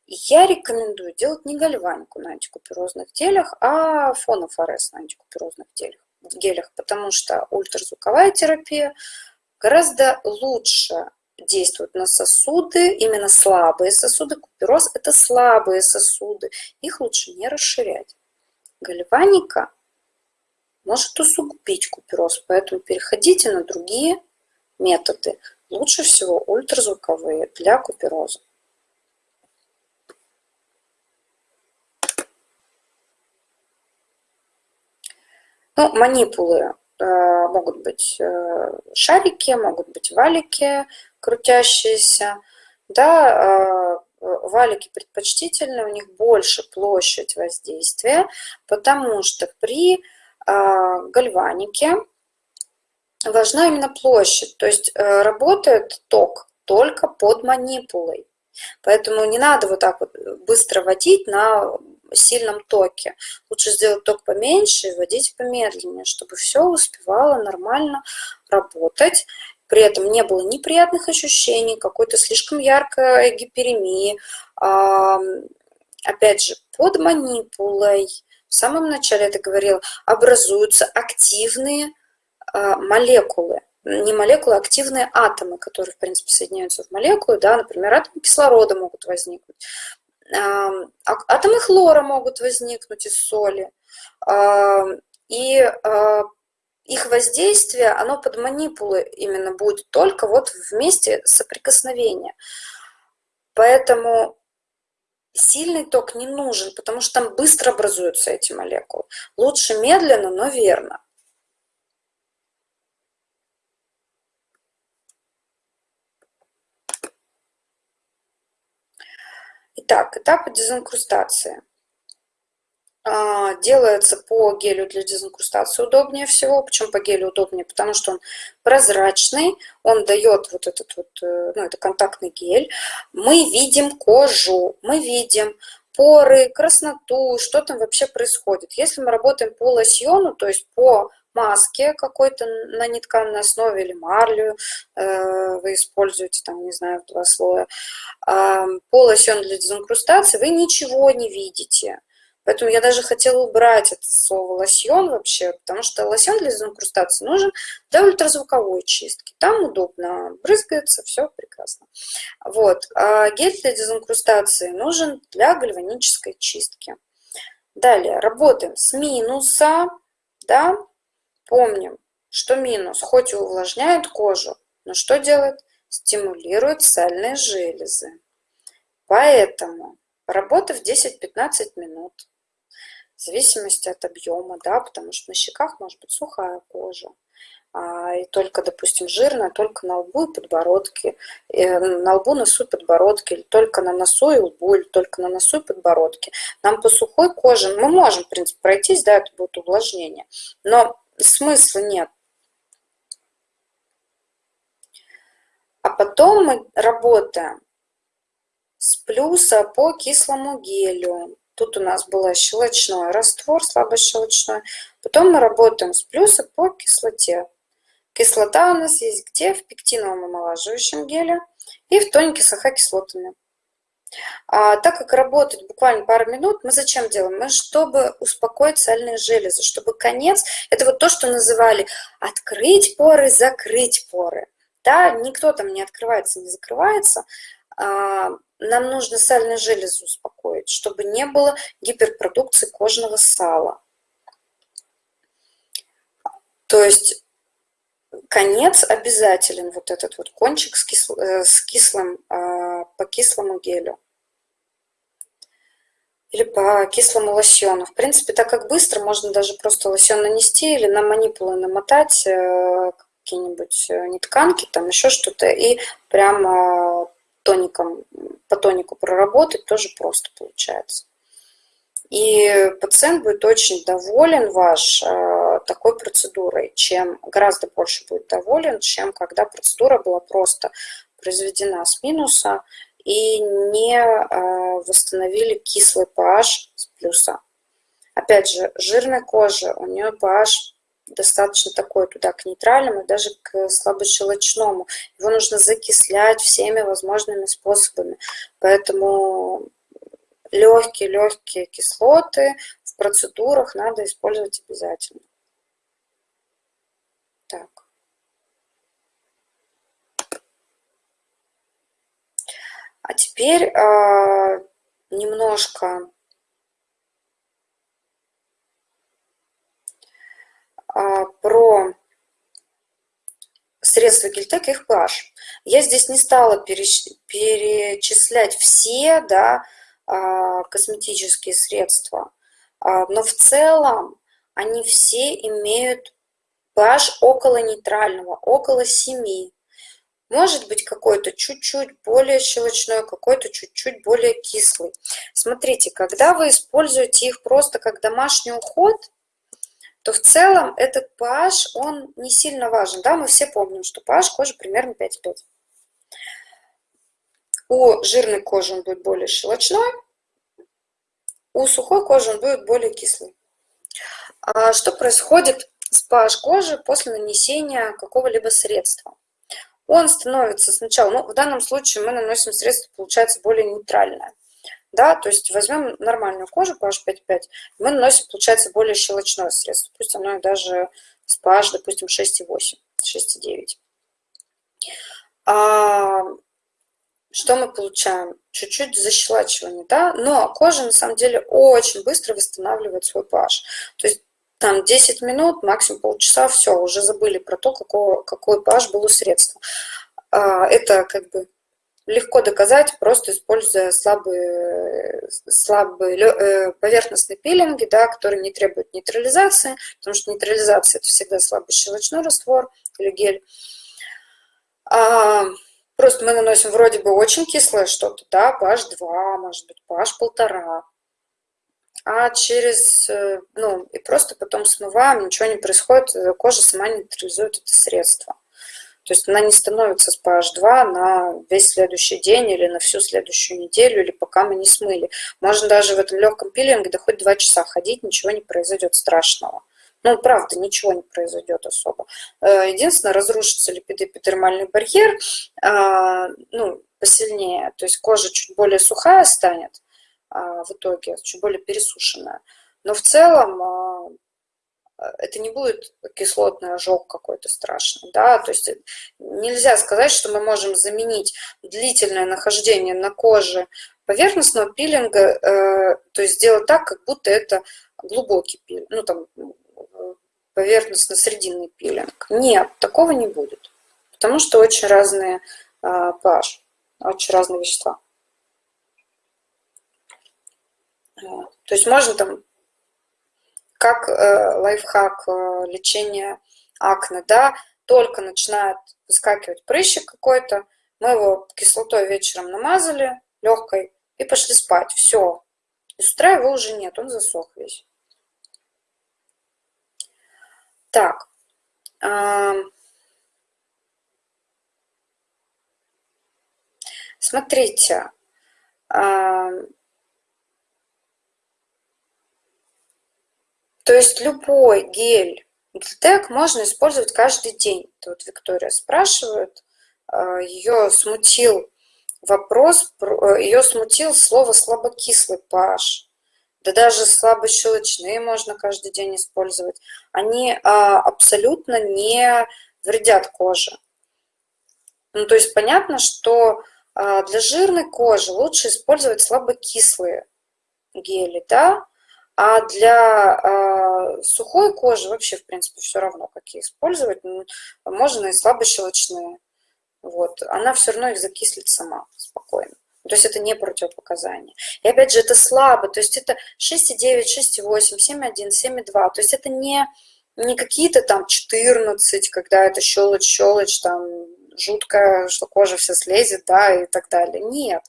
Я рекомендую делать не гальванику на антикуперозных гелях, а фонофорез на антикуперозных гелях, гелях, потому что ультразвуковая терапия гораздо лучше действует на сосуды, именно слабые сосуды. Купероз – это слабые сосуды, их лучше не расширять. Гальваника может усугубить купероз, поэтому переходите на другие методы. Лучше всего ультразвуковые для купероза. Ну, манипулы э, могут быть э, шарики, могут быть валики крутящиеся. Да, э, валики предпочтительны, у них больше площадь воздействия, потому что при гальванике важна именно площадь, то есть работает ток только под манипулой. Поэтому не надо вот так вот быстро водить на сильном токе. Лучше сделать ток поменьше и вводить помедленнее, чтобы все успевало нормально работать. При этом не было неприятных ощущений, какой-то слишком яркой гиперемии. Опять же, под манипулой, в самом начале это говорила, образуются активные а, молекулы не молекулы, а активные атомы, которые, в принципе, соединяются в молекулы, да, например, атомы кислорода могут возникнуть. Атомы хлора могут возникнуть из соли. И а, их воздействие, оно под манипулы именно будет только вот в месте соприкосновения. Поэтому сильный ток не нужен, потому что там быстро образуются эти молекулы. Лучше медленно, но верно. Итак, этапы дезинкрустации. А, делается по гелю для дезинкрустации удобнее всего. Почему по гелю удобнее? Потому что он прозрачный, он дает вот этот вот, э, ну это контактный гель. Мы видим кожу, мы видим поры, красноту, что там вообще происходит. Если мы работаем по лосьону, то есть по маске какой-то на нетканной основе или марлю э, вы используете, там, не знаю, два слоя, э, по лосьону для дезинкрустации, вы ничего не видите. Поэтому я даже хотела убрать это слово лосьон вообще, потому что лосьон для дезинкрустации нужен для ультразвуковой чистки. Там удобно брызгается, все прекрасно. Вот. А гель для дезинкрустации нужен для гальванической чистки. Далее, работаем с минуса, да, помним, что минус хоть и увлажняет кожу, но что делает? Стимулирует сальные железы. Поэтому, работав 10-15 минут, в зависимости от объема, да, потому что на щеках может быть сухая кожа, а, и только, допустим, жирная, только на лбу и подбородке, э, на лбу, носу и подбородке, или только на носу и лбу, или только на носу и подбородке. Нам по сухой коже, мы можем, в принципе, пройтись, да, это будет увлажнение, но смысла нет. А потом мы работаем с плюса по кислому гелю. Тут у нас был щелочной раствор, слабощелочной. Потом мы работаем с плюса по кислоте. Кислота у нас есть где? В пектиновом омолаживающем геле и в тонике с АХ-кислотами. А, так как работать буквально пару минут, мы зачем делаем? Мы чтобы успокоить сальные железы, чтобы конец, это вот то, что называли открыть поры, закрыть поры. Да, никто там не открывается, не закрывается, а, нам нужно сальные железы успокоить, чтобы не было гиперпродукции кожного сала. То есть конец обязателен, вот этот вот кончик с, кисл, э, с кислым, а, по кислому гелю. Или по кислому лосьону. В принципе, так как быстро, можно даже просто лосьон нанести или на манипулы намотать э, какие-нибудь э, нетканки, там еще что-то, и прямо тоником, по тонику проработать тоже просто получается. И пациент будет очень доволен ваш э, такой процедурой, чем гораздо больше будет доволен, чем когда процедура была просто произведена с минуса и не э, восстановили кислый pH с плюса. Опять же, жирная кожа, у нее pH достаточно такой туда к нейтральному, даже к слабощелочному. Его нужно закислять всеми возможными способами. Поэтому легкие-легкие кислоты в процедурах надо использовать обязательно. Так. А теперь э, немножко А, про средства Кильтек и их pH. Я здесь не стала перечислять все да, а, косметические средства, а, но в целом они все имеют pH около нейтрального, около 7. Может быть какой-то чуть-чуть более щелочной, какой-то чуть-чуть более кислый. Смотрите, когда вы используете их просто как домашний уход, то в целом этот pH, он не сильно важен. Да, мы все помним, что pH кожи примерно 5,5. У жирной кожи он будет более щелочной, у сухой кожи он будет более кислый. А что происходит с pH кожи после нанесения какого-либо средства? Он становится сначала, ну, в данном случае мы наносим средство, получается, более нейтральное да, то есть возьмем нормальную кожу pH 5,5, мы наносим, получается, более щелочное средство, пусть оно даже с pH, допустим, 6,8, 6,9. А, что мы получаем? Чуть-чуть защелачивание, да, но кожа на самом деле очень быстро восстанавливает свой pH. То есть там 10 минут, максимум полчаса, все, уже забыли про то, какого, какой pH был у средства. Это как бы легко доказать, просто используя слабые, слабые э, поверхностные пилинги, да, которые не требуют нейтрализации, потому что нейтрализация – это всегда слабый щелочной раствор или гель. А, Просто мы наносим вроде бы очень кислое что-то, да, pH 2, может быть, pH полтора, а через, э, ну, и просто потом смываем, ничего не происходит, кожа сама нейтрализует это средство. То есть она не становится с PH2 на весь следующий день или на всю следующую неделю, или пока мы не смыли. Можно даже в этом легком пилинге да хоть два часа ходить, ничего не произойдет страшного. Ну, правда, ничего не произойдет особо. Э, единственное, разрушится липидоэпидермальный барьер, а, ну, посильнее, то есть кожа чуть более сухая станет в итоге, чуть более пересушенная. Но в целом а, это не будет кислотный ожог какой-то страшный, да, то есть нельзя сказать, что мы можем заменить длительное нахождение на коже поверхностного пилинга, э, то есть сделать так, как будто это глубокий пилинг, ну там поверхностно-срединный пилинг. Нет, такого не будет, потому что очень разные э, pH, очень разные вещества. То есть можно там как э, лайфхак э, лечения акне, да, только начинает выскакивать прыщик какой-то, мы его кислотой вечером намазали, легкой, и пошли спать. Все. И с утра его уже нет, он засох весь. Так. Смотрите. То есть любой гель Гельтек можно использовать каждый день. Это вот Виктория спрашивает. А, ее смутил вопрос, э, ее смутил слово слабокислый pH. Да даже слабощелочные можно каждый день использовать. Они а, абсолютно не вредят коже. Ну, то есть понятно, что а, для жирной кожи лучше использовать слабокислые гели, да, а для э, сухой кожи вообще, в принципе, все равно, какие использовать. Можно и слабощелочные. Вот. Она все равно их закислит сама спокойно. То есть это не противопоказание. И опять же, это слабо. То есть это 6,9, 6,8, 7,1, 7,2. То есть это не, не какие-то там 14, когда это щелочь-щелочь, там жуткое, что кожа вся слезет, да, и так далее. Нет.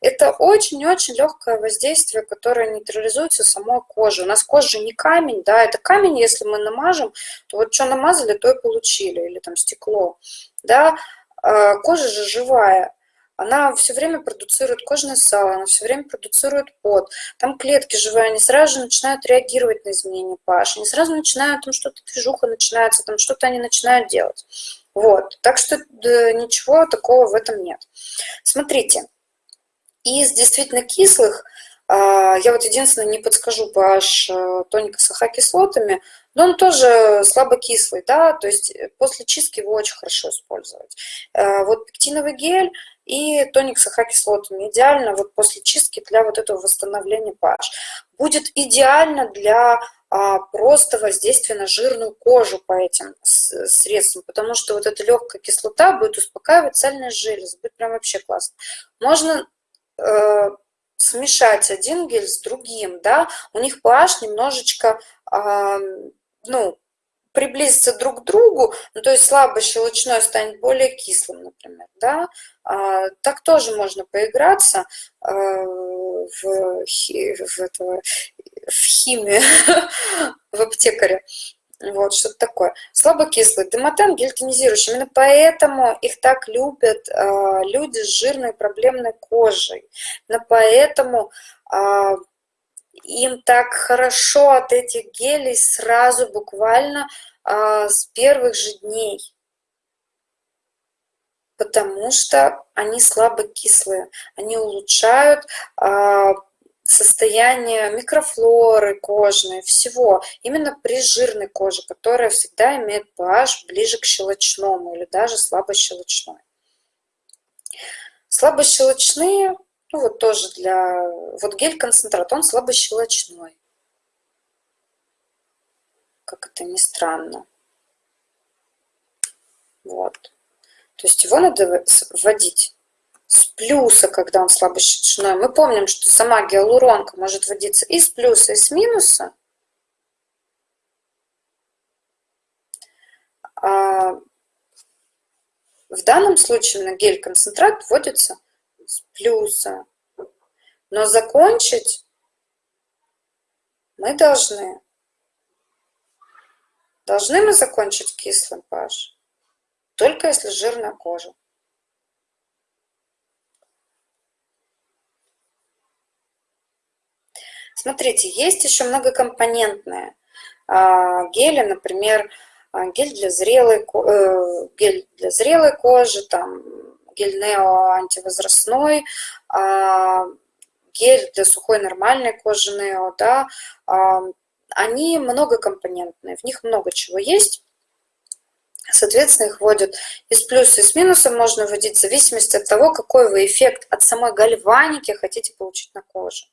Это очень-очень легкое воздействие, которое нейтрализуется самой кожей. У нас кожа не камень, да, это камень, если мы намажем, то вот что намазали, то и получили, или там стекло, да. А, кожа же живая, она все время продуцирует кожное сало, она все время продуцирует пот. Там клетки живые, они сразу же начинают реагировать на изменения pH, они сразу начинают, там что-то движуха начинается, там что-то они начинают делать. Вот, так что да, ничего такого в этом нет. Смотрите, из действительно кислых, а, я вот единственное не подскажу pH э, тоника с ахокислотами, но он тоже слабокислый, да, то есть после чистки его очень хорошо использовать. Э, вот пектиновый гель и тоник с ахокислотами идеально вот после чистки для вот этого восстановления pH. Будет идеально для просто воздействие на жирную кожу по этим средствам, потому что вот эта легкая кислота будет успокаивать сальные железы, будет прям вообще классно. Можно э, смешать один гель с другим, да, у них pH немножечко, э, ну, приблизиться друг к другу, ну, то есть слабо щелочной станет более кислым, например, да, а, так тоже можно поиграться а, в, в, этого, в химии, (laughs) в аптекаре. Вот, что-то такое. Слабокислый. Демотен гель тонизирующий. Именно поэтому их так любят э, люди с жирной проблемной кожей. Именно поэтому э, им так хорошо от этих гелей сразу буквально э, с первых же дней. Потому что они слабокислые. Они улучшают э, состояние микрофлоры кожной, всего. Именно при жирной коже, которая всегда имеет pH ближе к щелочному или даже слабощелочной. Слабощелочные, ну вот тоже для... Вот гель-концентрат, он слабощелочной. Как это ни странно. Вот. То есть его надо вводить с плюса, когда он слабощечной. Мы помним, что сама гиалуронка может вводиться и с плюса, и с минуса. А, в данном случае на гель-концентрат вводится с плюса. Но закончить мы должны. Должны мы закончить кислым pH, только если жирная кожа. Смотрите, есть еще многокомпонентные а, гели, например, а, гель для зрелой, э, гель для зрелой кожи, там, гель Нео антивозрастной, а, гель для сухой нормальной кожи Нео, да, они многокомпонентные, в них много чего есть. Соответственно, их вводят из плюса и с минусом можно вводить в зависимости от того, какой вы эффект от самой гальваники хотите получить на коже.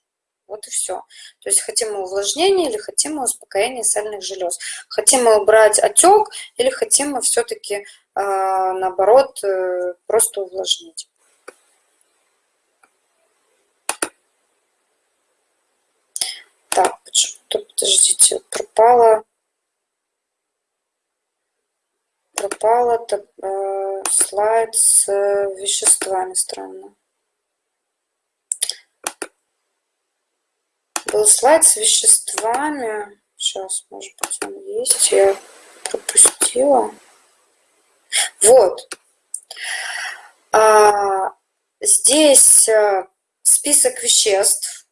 Вот и все. То есть хотим мы увлажнения или хотим мы успокоения сальных желез. Хотим мы убрать отек или хотим мы все-таки, а, наоборот, э, просто увлажнить. Так, почему-то, подождите, пропала, пропала э, слайд с э, веществами, странно. Был слайд с веществами. Сейчас, может быть, он есть. Я пропустила. Вот. А, здесь э, список веществ,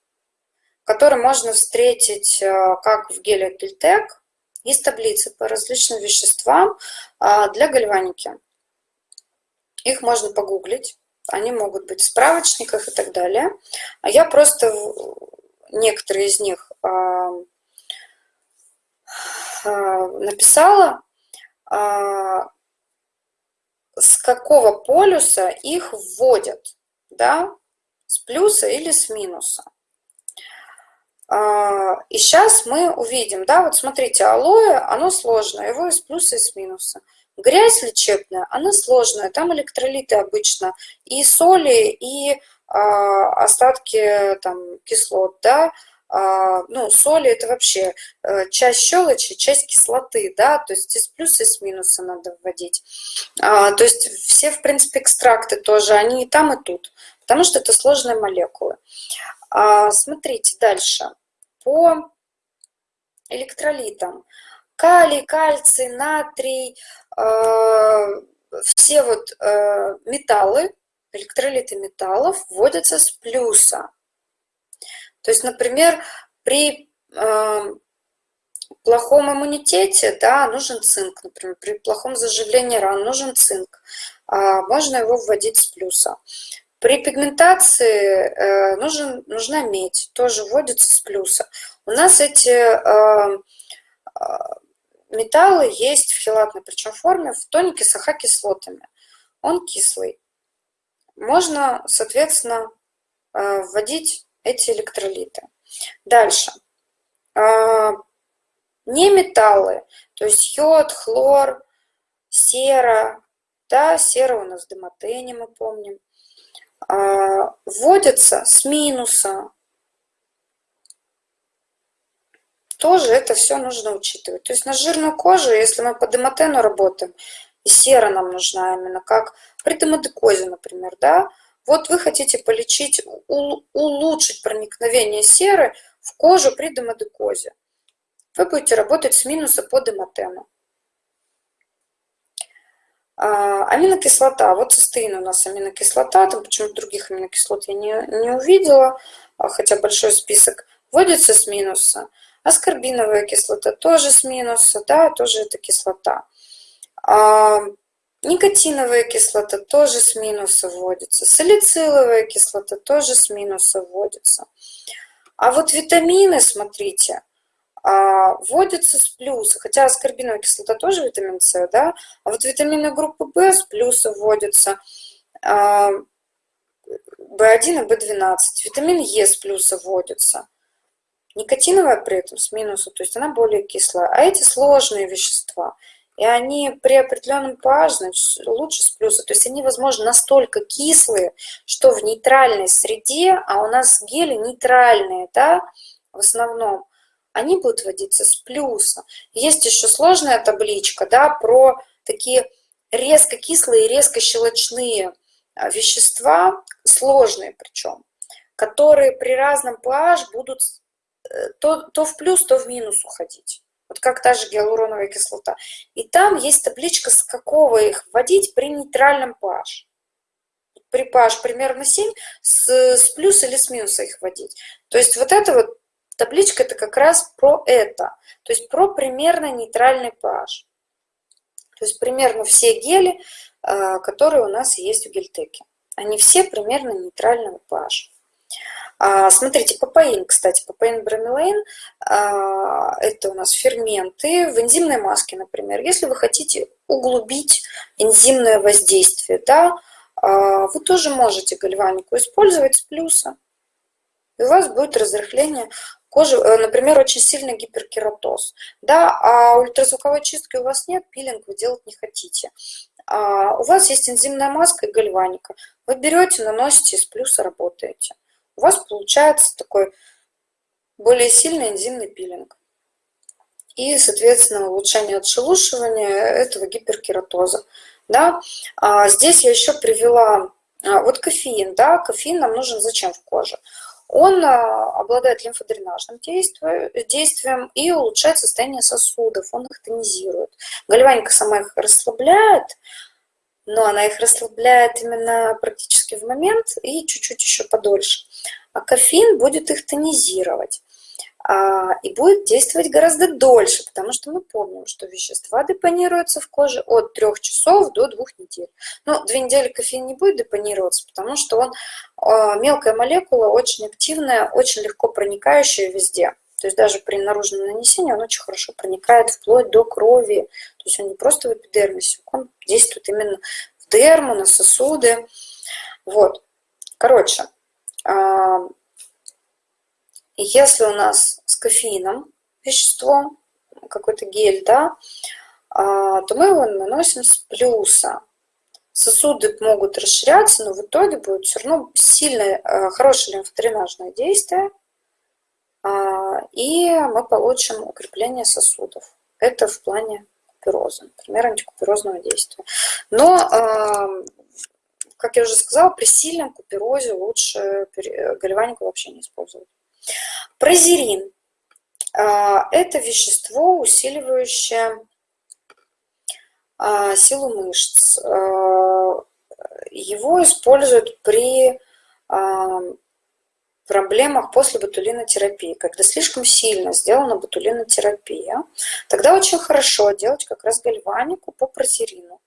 которые можно встретить э, как в геле Кильтек. Есть таблицы по различным веществам а, для гальваники. Их можно погуглить. Они могут быть в справочниках и так далее. А я просто некоторые из них а, а, написала, а, с какого полюса их вводят, да, с плюса или с минуса. И сейчас мы увидим, да, вот смотрите, алоэ, оно сложное, его из плюса и с минуса. Грязь лечебная, она сложная, там электролиты обычно, и соли, и а, остатки там, кислот, да, а, ну, соли это вообще э, часть щелочи, часть кислоты, да, то есть из плюса и с минуса надо вводить. А, то есть все, в принципе, экстракты тоже, они и там, и тут, потому что это сложные молекулы. Смотрите дальше. По электролитам. Калий, кальций, натрий, все вот э, металлы, электролиты металлов вводятся с плюса. То есть, например, при э, плохом иммунитете да, нужен цинк, например, при плохом заживлении ран нужен цинк, э, можно его вводить с плюса. При пигментации э, нужен, нужна медь, тоже вводится с плюса. У нас эти э, э металлы есть в хелатной причем форме в тонике с АХ-кислотами. Он кислый можно, соответственно, э, вводить эти электролиты. Дальше. Э, не металлы, то есть йод, хлор, сера, да, сера у нас в демотене, мы помним, э, вводятся с минуса. Тоже это все нужно учитывать. То есть на жирную кожу, если мы по демотену работаем, и сера нам нужна именно как при демодекозе, например, да, вот вы хотите полечить, улучшить проникновение серы в кожу при демодекозе. Вы будете работать с минуса по демотену. А, аминокислота. Вот цистеин у нас аминокислота, там почему-то других аминокислот я не, не увидела, а, хотя большой список. Вводится с минуса. Аскорбиновая кислота тоже с минуса, да, тоже это кислота. А, никотиновая кислота тоже с минуса вводится. Салициловая кислота тоже с минуса вводится. А вот витамины, смотрите, а, вводятся с плюса. Хотя аскорбиновая кислота тоже витамин С, да? А вот витамины группы В с плюса вводятся. В1 и В12. Витамин Е с плюса вводится. Никотиновая при этом с минуса, то есть она более кислая. А эти сложные вещества – и они при определенном pH, значит, лучше с плюса. То есть они, возможно, настолько кислые, что в нейтральной среде, а у нас гели нейтральные, да, в основном, они будут вводиться с плюса. Есть еще сложная табличка, да, про такие резко кислые, резко щелочные а, вещества, сложные причем, которые при разном pH будут то, то в плюс, то в минус уходить. Вот как та же гиалуроновая кислота. И там есть табличка, с какого их вводить при нейтральном pH. При pH примерно 7, с, с плюса или с минуса их вводить. То есть вот эта вот табличка, это как раз про это. То есть про примерно нейтральный pH. То есть примерно все гели, а, которые у нас есть в гельтеке. Они все примерно нейтрального pH. А, смотрите, папаин, кстати, папаин бромелаин, а, это у нас ферменты в энзимной маске, например. Если вы хотите углубить энзимное воздействие, да, вы тоже можете гальванику использовать с плюса. И у вас будет разрыхление кожи, э, например, очень сильный гиперкератоз. Да, а ультразвуковой чистки у вас нет, пилинг вы делать не хотите. А у вас есть энзимная маска и гальваника. Вы берете, наносите, с плюса работаете. У вас получается такой более сильный энзимный пилинг. И, соответственно, улучшение отшелушивания этого гиперкератоза. Да? А здесь я еще привела а, вот кофеин. Да? Кофеин нам нужен зачем в коже? Он а, обладает лимфодренажным действием и улучшает состояние сосудов, он их тонизирует. Гальваника сама их расслабляет, но она их расслабляет именно практически в момент и чуть-чуть еще подольше. А кофеин будет их тонизировать. А, и будет действовать гораздо дольше, потому что мы помним, что вещества депонируются в коже от 3 часов до 2 недель. Ну, 2 недели кофеин не будет депонироваться, потому что он а, мелкая молекула, очень активная, очень легко проникающая везде. То есть даже при наружном нанесении он очень хорошо проникает вплоть до крови. То есть он не просто в эпидермисе, он действует именно в дерму, на сосуды. Вот. Короче, а, если у нас с кофеином вещество, какой-то гель, да, а, то мы его наносим с плюса. Сосуды могут расширяться, но в итоге будет все равно сильное, а, хорошее лимфодренажное действие, и мы получим укрепление сосудов. Это в плане купероза, например, антикуперозного действия. Но, как я уже сказала, при сильном куперозе лучше гальванику вообще не использовать. Прозерин а, – это вещество, усиливающее а, силу мышц. А, его используют при проблемах после ботулинотерапии, когда слишком сильно сделана ботулинотерапия, тогда очень хорошо делать как раз гальванику по прозерину.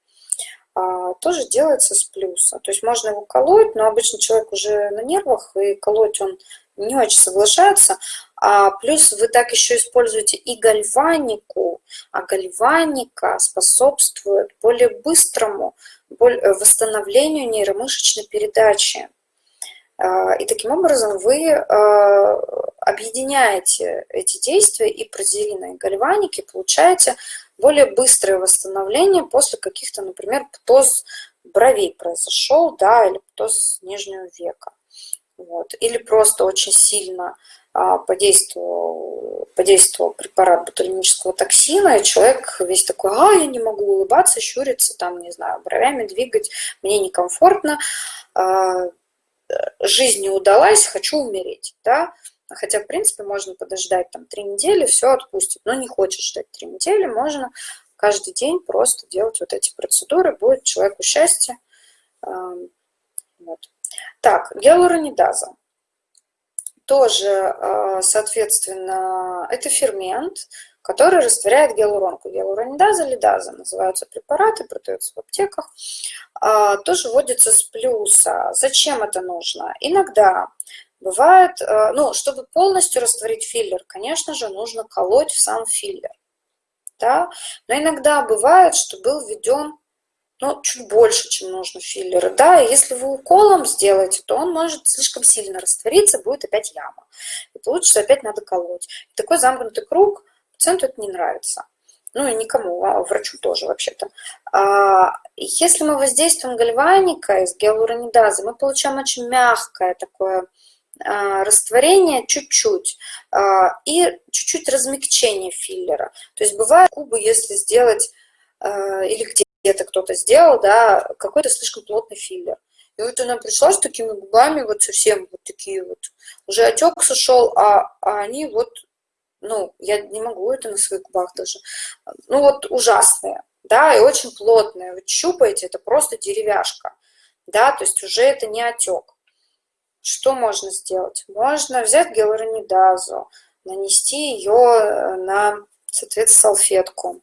Тоже делается с плюса. То есть можно его колоть, но обычно человек уже на нервах, и колоть он не очень соглашаются. А плюс вы так еще используете и гальванику, а гальваника способствует более быстрому восстановлению нейромышечной передачи. А, и таким образом вы а, объединяете эти действия и прозерина, и гальваники, получаете более быстрое восстановление после каких-то, например, птоз бровей произошел, да, или птоз нижнего века. Вот. Или просто очень сильно а, подействовал, подействовал препарат ботулинического токсина, и человек весь такой, а, я не могу улыбаться, щуриться, там, не знаю, бровями двигать, мне некомфортно, жизнь не удалась, хочу умереть, да, хотя, в принципе, можно подождать там три недели, все отпустит, но не хочешь ждать три недели, можно каждый день просто делать вот эти процедуры, будет человеку счастье, вот. Так, гиалуронидаза. Тоже, э, соответственно, это фермент, который растворяет гиалуронку. Гиалуронидаза, лидаза называются препараты, продаются в аптеках. А, тоже вводится с плюса. Зачем это нужно? Иногда бывает, э, ну, чтобы полностью растворить филлер, конечно же, нужно колоть в сам филлер. Да? Но иногда бывает, что был введен ну, чуть больше, чем нужно филлера. Да, и если вы уколом сделаете, то он может слишком сильно раствориться, будет опять яма. И получится опять надо колоть. Такой замкнутый круг пациенту это не нравится. Ну и никому, а врачу тоже вообще-то. А, если мы воздействуем гальваникой с гиалуронидазой, мы получаем очень мягкое такое а, растворение чуть-чуть а, и чуть-чуть размягчение филлера. То есть бывает кубы, если сделать или где где-то кто-то сделал, да, какой-то слишком плотный филлер. И вот она пришла с такими губами, вот совсем вот такие вот. Уже отек сошел, а, а они вот, ну, я не могу это на своих губах даже. Ну, вот ужасные, да, и очень плотные. Вы щупаете, это просто деревяшка, да, то есть уже это не отек. Что можно сделать? Можно взять гиалуронидазу, нанести ее на, соответственно, салфетку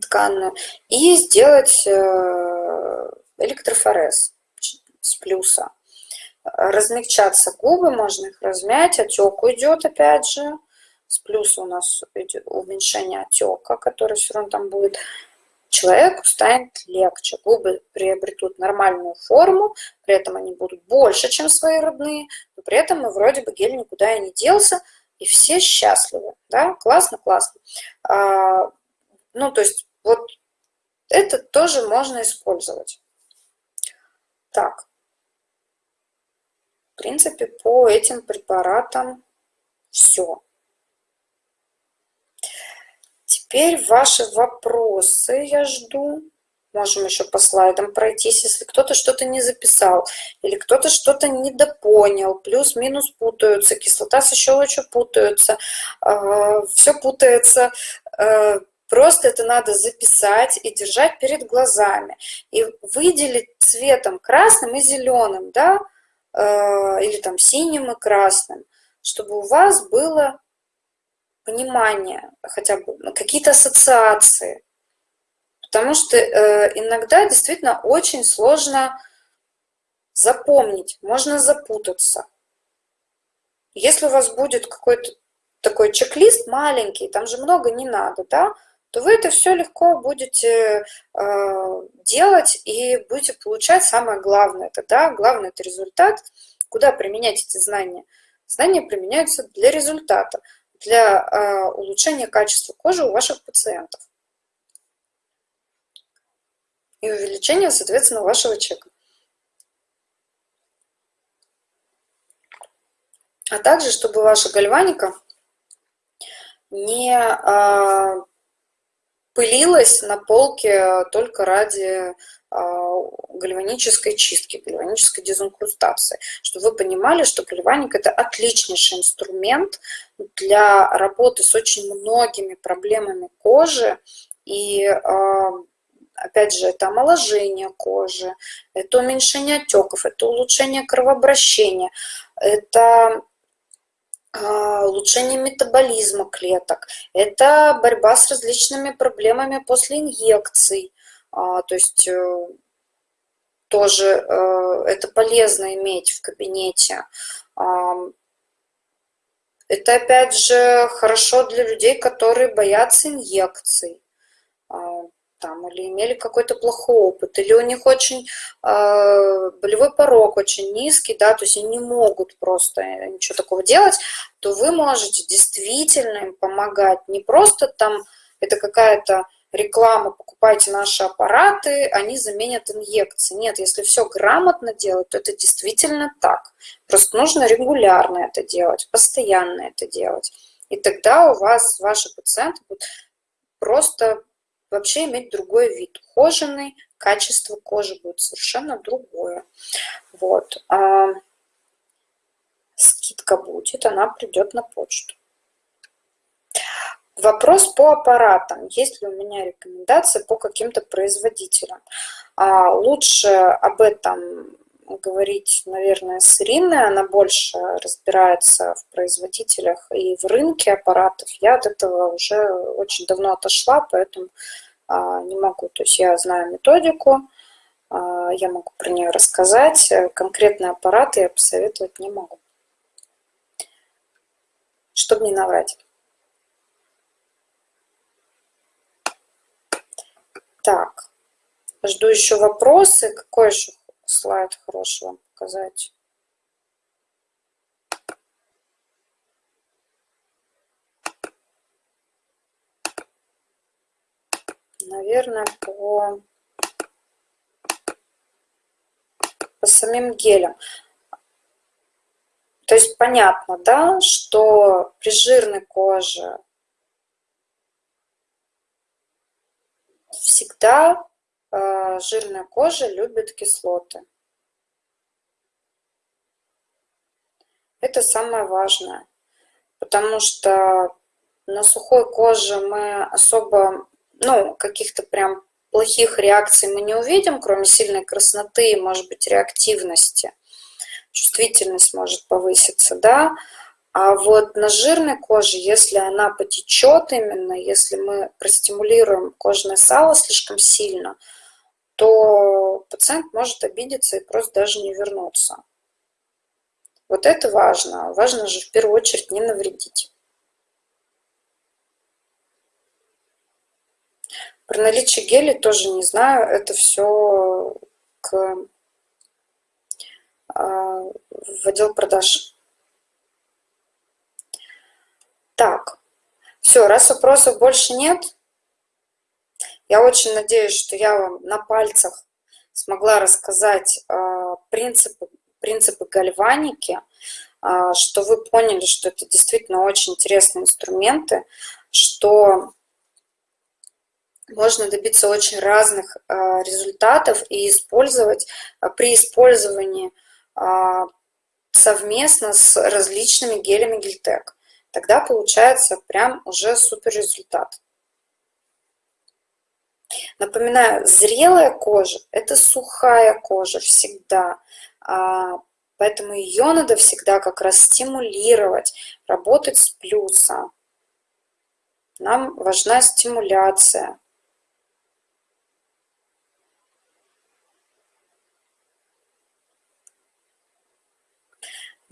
тканную и сделать э, электрофорез с плюса. Размягчаться губы, можно их размять, отек уйдет опять же. С плюса у нас уменьшение отека, который все равно там будет. Человеку станет легче, губы приобретут нормальную форму, при этом они будут больше, чем свои родные, но при этом мы вроде бы гель никуда и не делся, и все счастливы, да, классно, классно. А, ну, то есть вот это тоже можно использовать. Так, в принципе, по этим препаратам все. Теперь ваши вопросы я жду. Можем еще по слайдам пройтись, если кто-то что-то не записал или кто-то что-то недопонял, плюс-минус путаются, кислота со щелочью путаются, а, все путается. А, просто это надо записать и держать перед глазами. И выделить цветом красным и зеленым, да, Э, или там синим и красным, чтобы у вас было понимание, хотя бы ну, какие-то ассоциации. Потому что э, иногда действительно очень сложно запомнить, можно запутаться. Если у вас будет какой-то такой чек-лист маленький, там же много не надо, да, то вы это все легко будете э, делать и будете получать самое главное. Это, да, главный это результат. Куда применять эти знания? Знания применяются для результата, для э, улучшения качества кожи у ваших пациентов и увеличения, соответственно, вашего чека. А также, чтобы ваша гальваника не э, пылилась на полке только ради а, гальванической чистки, гальванической дезинкрустации. Чтобы вы понимали, что гальваник – это отличнейший инструмент для работы с очень многими проблемами кожи. И, а, опять же, это омоложение кожи, это уменьшение отеков, это улучшение кровообращения, это улучшение метаболизма клеток, это борьба с различными проблемами после инъекций, а, то есть э, тоже э, это полезно иметь в кабинете. Это опять же хорошо для людей, которые боятся инъекций там, или имели какой-то плохой опыт, или у них очень э, болевой порог очень низкий, да, то есть они не могут просто ничего такого делать, то вы можете действительно им помогать. Не просто там это какая-то реклама, покупайте наши аппараты, они заменят инъекции. Нет, если все грамотно делать, то это действительно так. Просто нужно регулярно это делать, постоянно это делать. И тогда у вас, ваши пациенты будут просто вообще иметь другой вид. Ухоженный, качество кожи будет совершенно другое. Вот. А скидка будет, она придет на почту. Вопрос по аппаратам. Есть ли у меня рекомендации по каким-то производителям? А, лучше об этом говорить, наверное, с Ириной. Она больше разбирается в производителях и в рынке аппаратов. Я от этого уже очень давно отошла, поэтому не могу. То есть я знаю методику, а, я могу про нее рассказать. Конкретные аппараты я посоветовать не могу. Чтобы не наврать. Так, жду еще вопросы. Какой еще слайд хороший вам показать? Наверное, по, по самим гелям. То есть понятно, да, что при жирной коже всегда э, жирная кожа любит кислоты. Это самое важное, потому что на сухой коже мы особо, ну, каких-то прям плохих реакций мы не увидим, кроме сильной красноты и, может быть, реактивности. Чувствительность может повыситься, да. А вот на жирной коже, если она потечет именно, если мы простимулируем кожное сало слишком сильно, то пациент может обидеться и просто даже не вернуться. Вот это важно. Важно же в первую очередь не навредить. Про наличие гелей тоже не знаю. Это все к, а, в отдел продаж. Так, все, раз вопросов больше нет, я очень надеюсь, что я вам на пальцах смогла рассказать э, принципы, принципы гальваники, э, что вы поняли, что это действительно очень интересные инструменты, что можно добиться очень разных э, результатов и использовать при использовании совместно с различными гелями Гельтек. Тогда получается прям уже супер результат. Напоминаю, зрелая кожа – это сухая кожа всегда, а, поэтому ее надо всегда как раз стимулировать, работать с плюса. Нам важна стимуляция.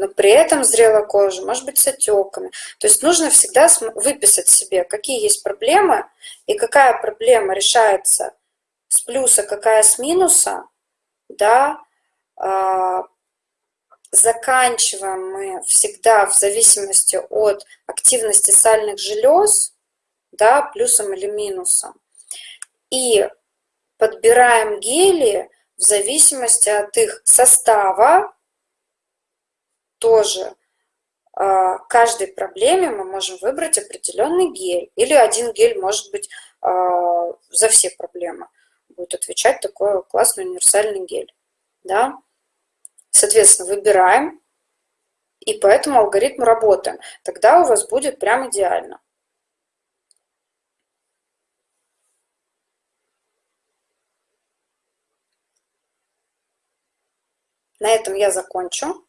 Но при этом зрелая кожа может быть с отеками. То есть нужно всегда выписать себе, какие есть проблемы и какая проблема решается с плюса, какая с минуса, да, а, заканчиваем мы всегда в зависимости от активности сальных желез, да, плюсом или минусом. И подбираем гели в зависимости от их состава, тоже а, каждой проблеме мы можем выбрать определенный гель. Или один гель может быть а, за все проблемы. Будет отвечать такой классный универсальный гель. Да? Соответственно, выбираем. И по этому алгоритму работаем. Тогда у вас будет прям идеально. На этом я закончу.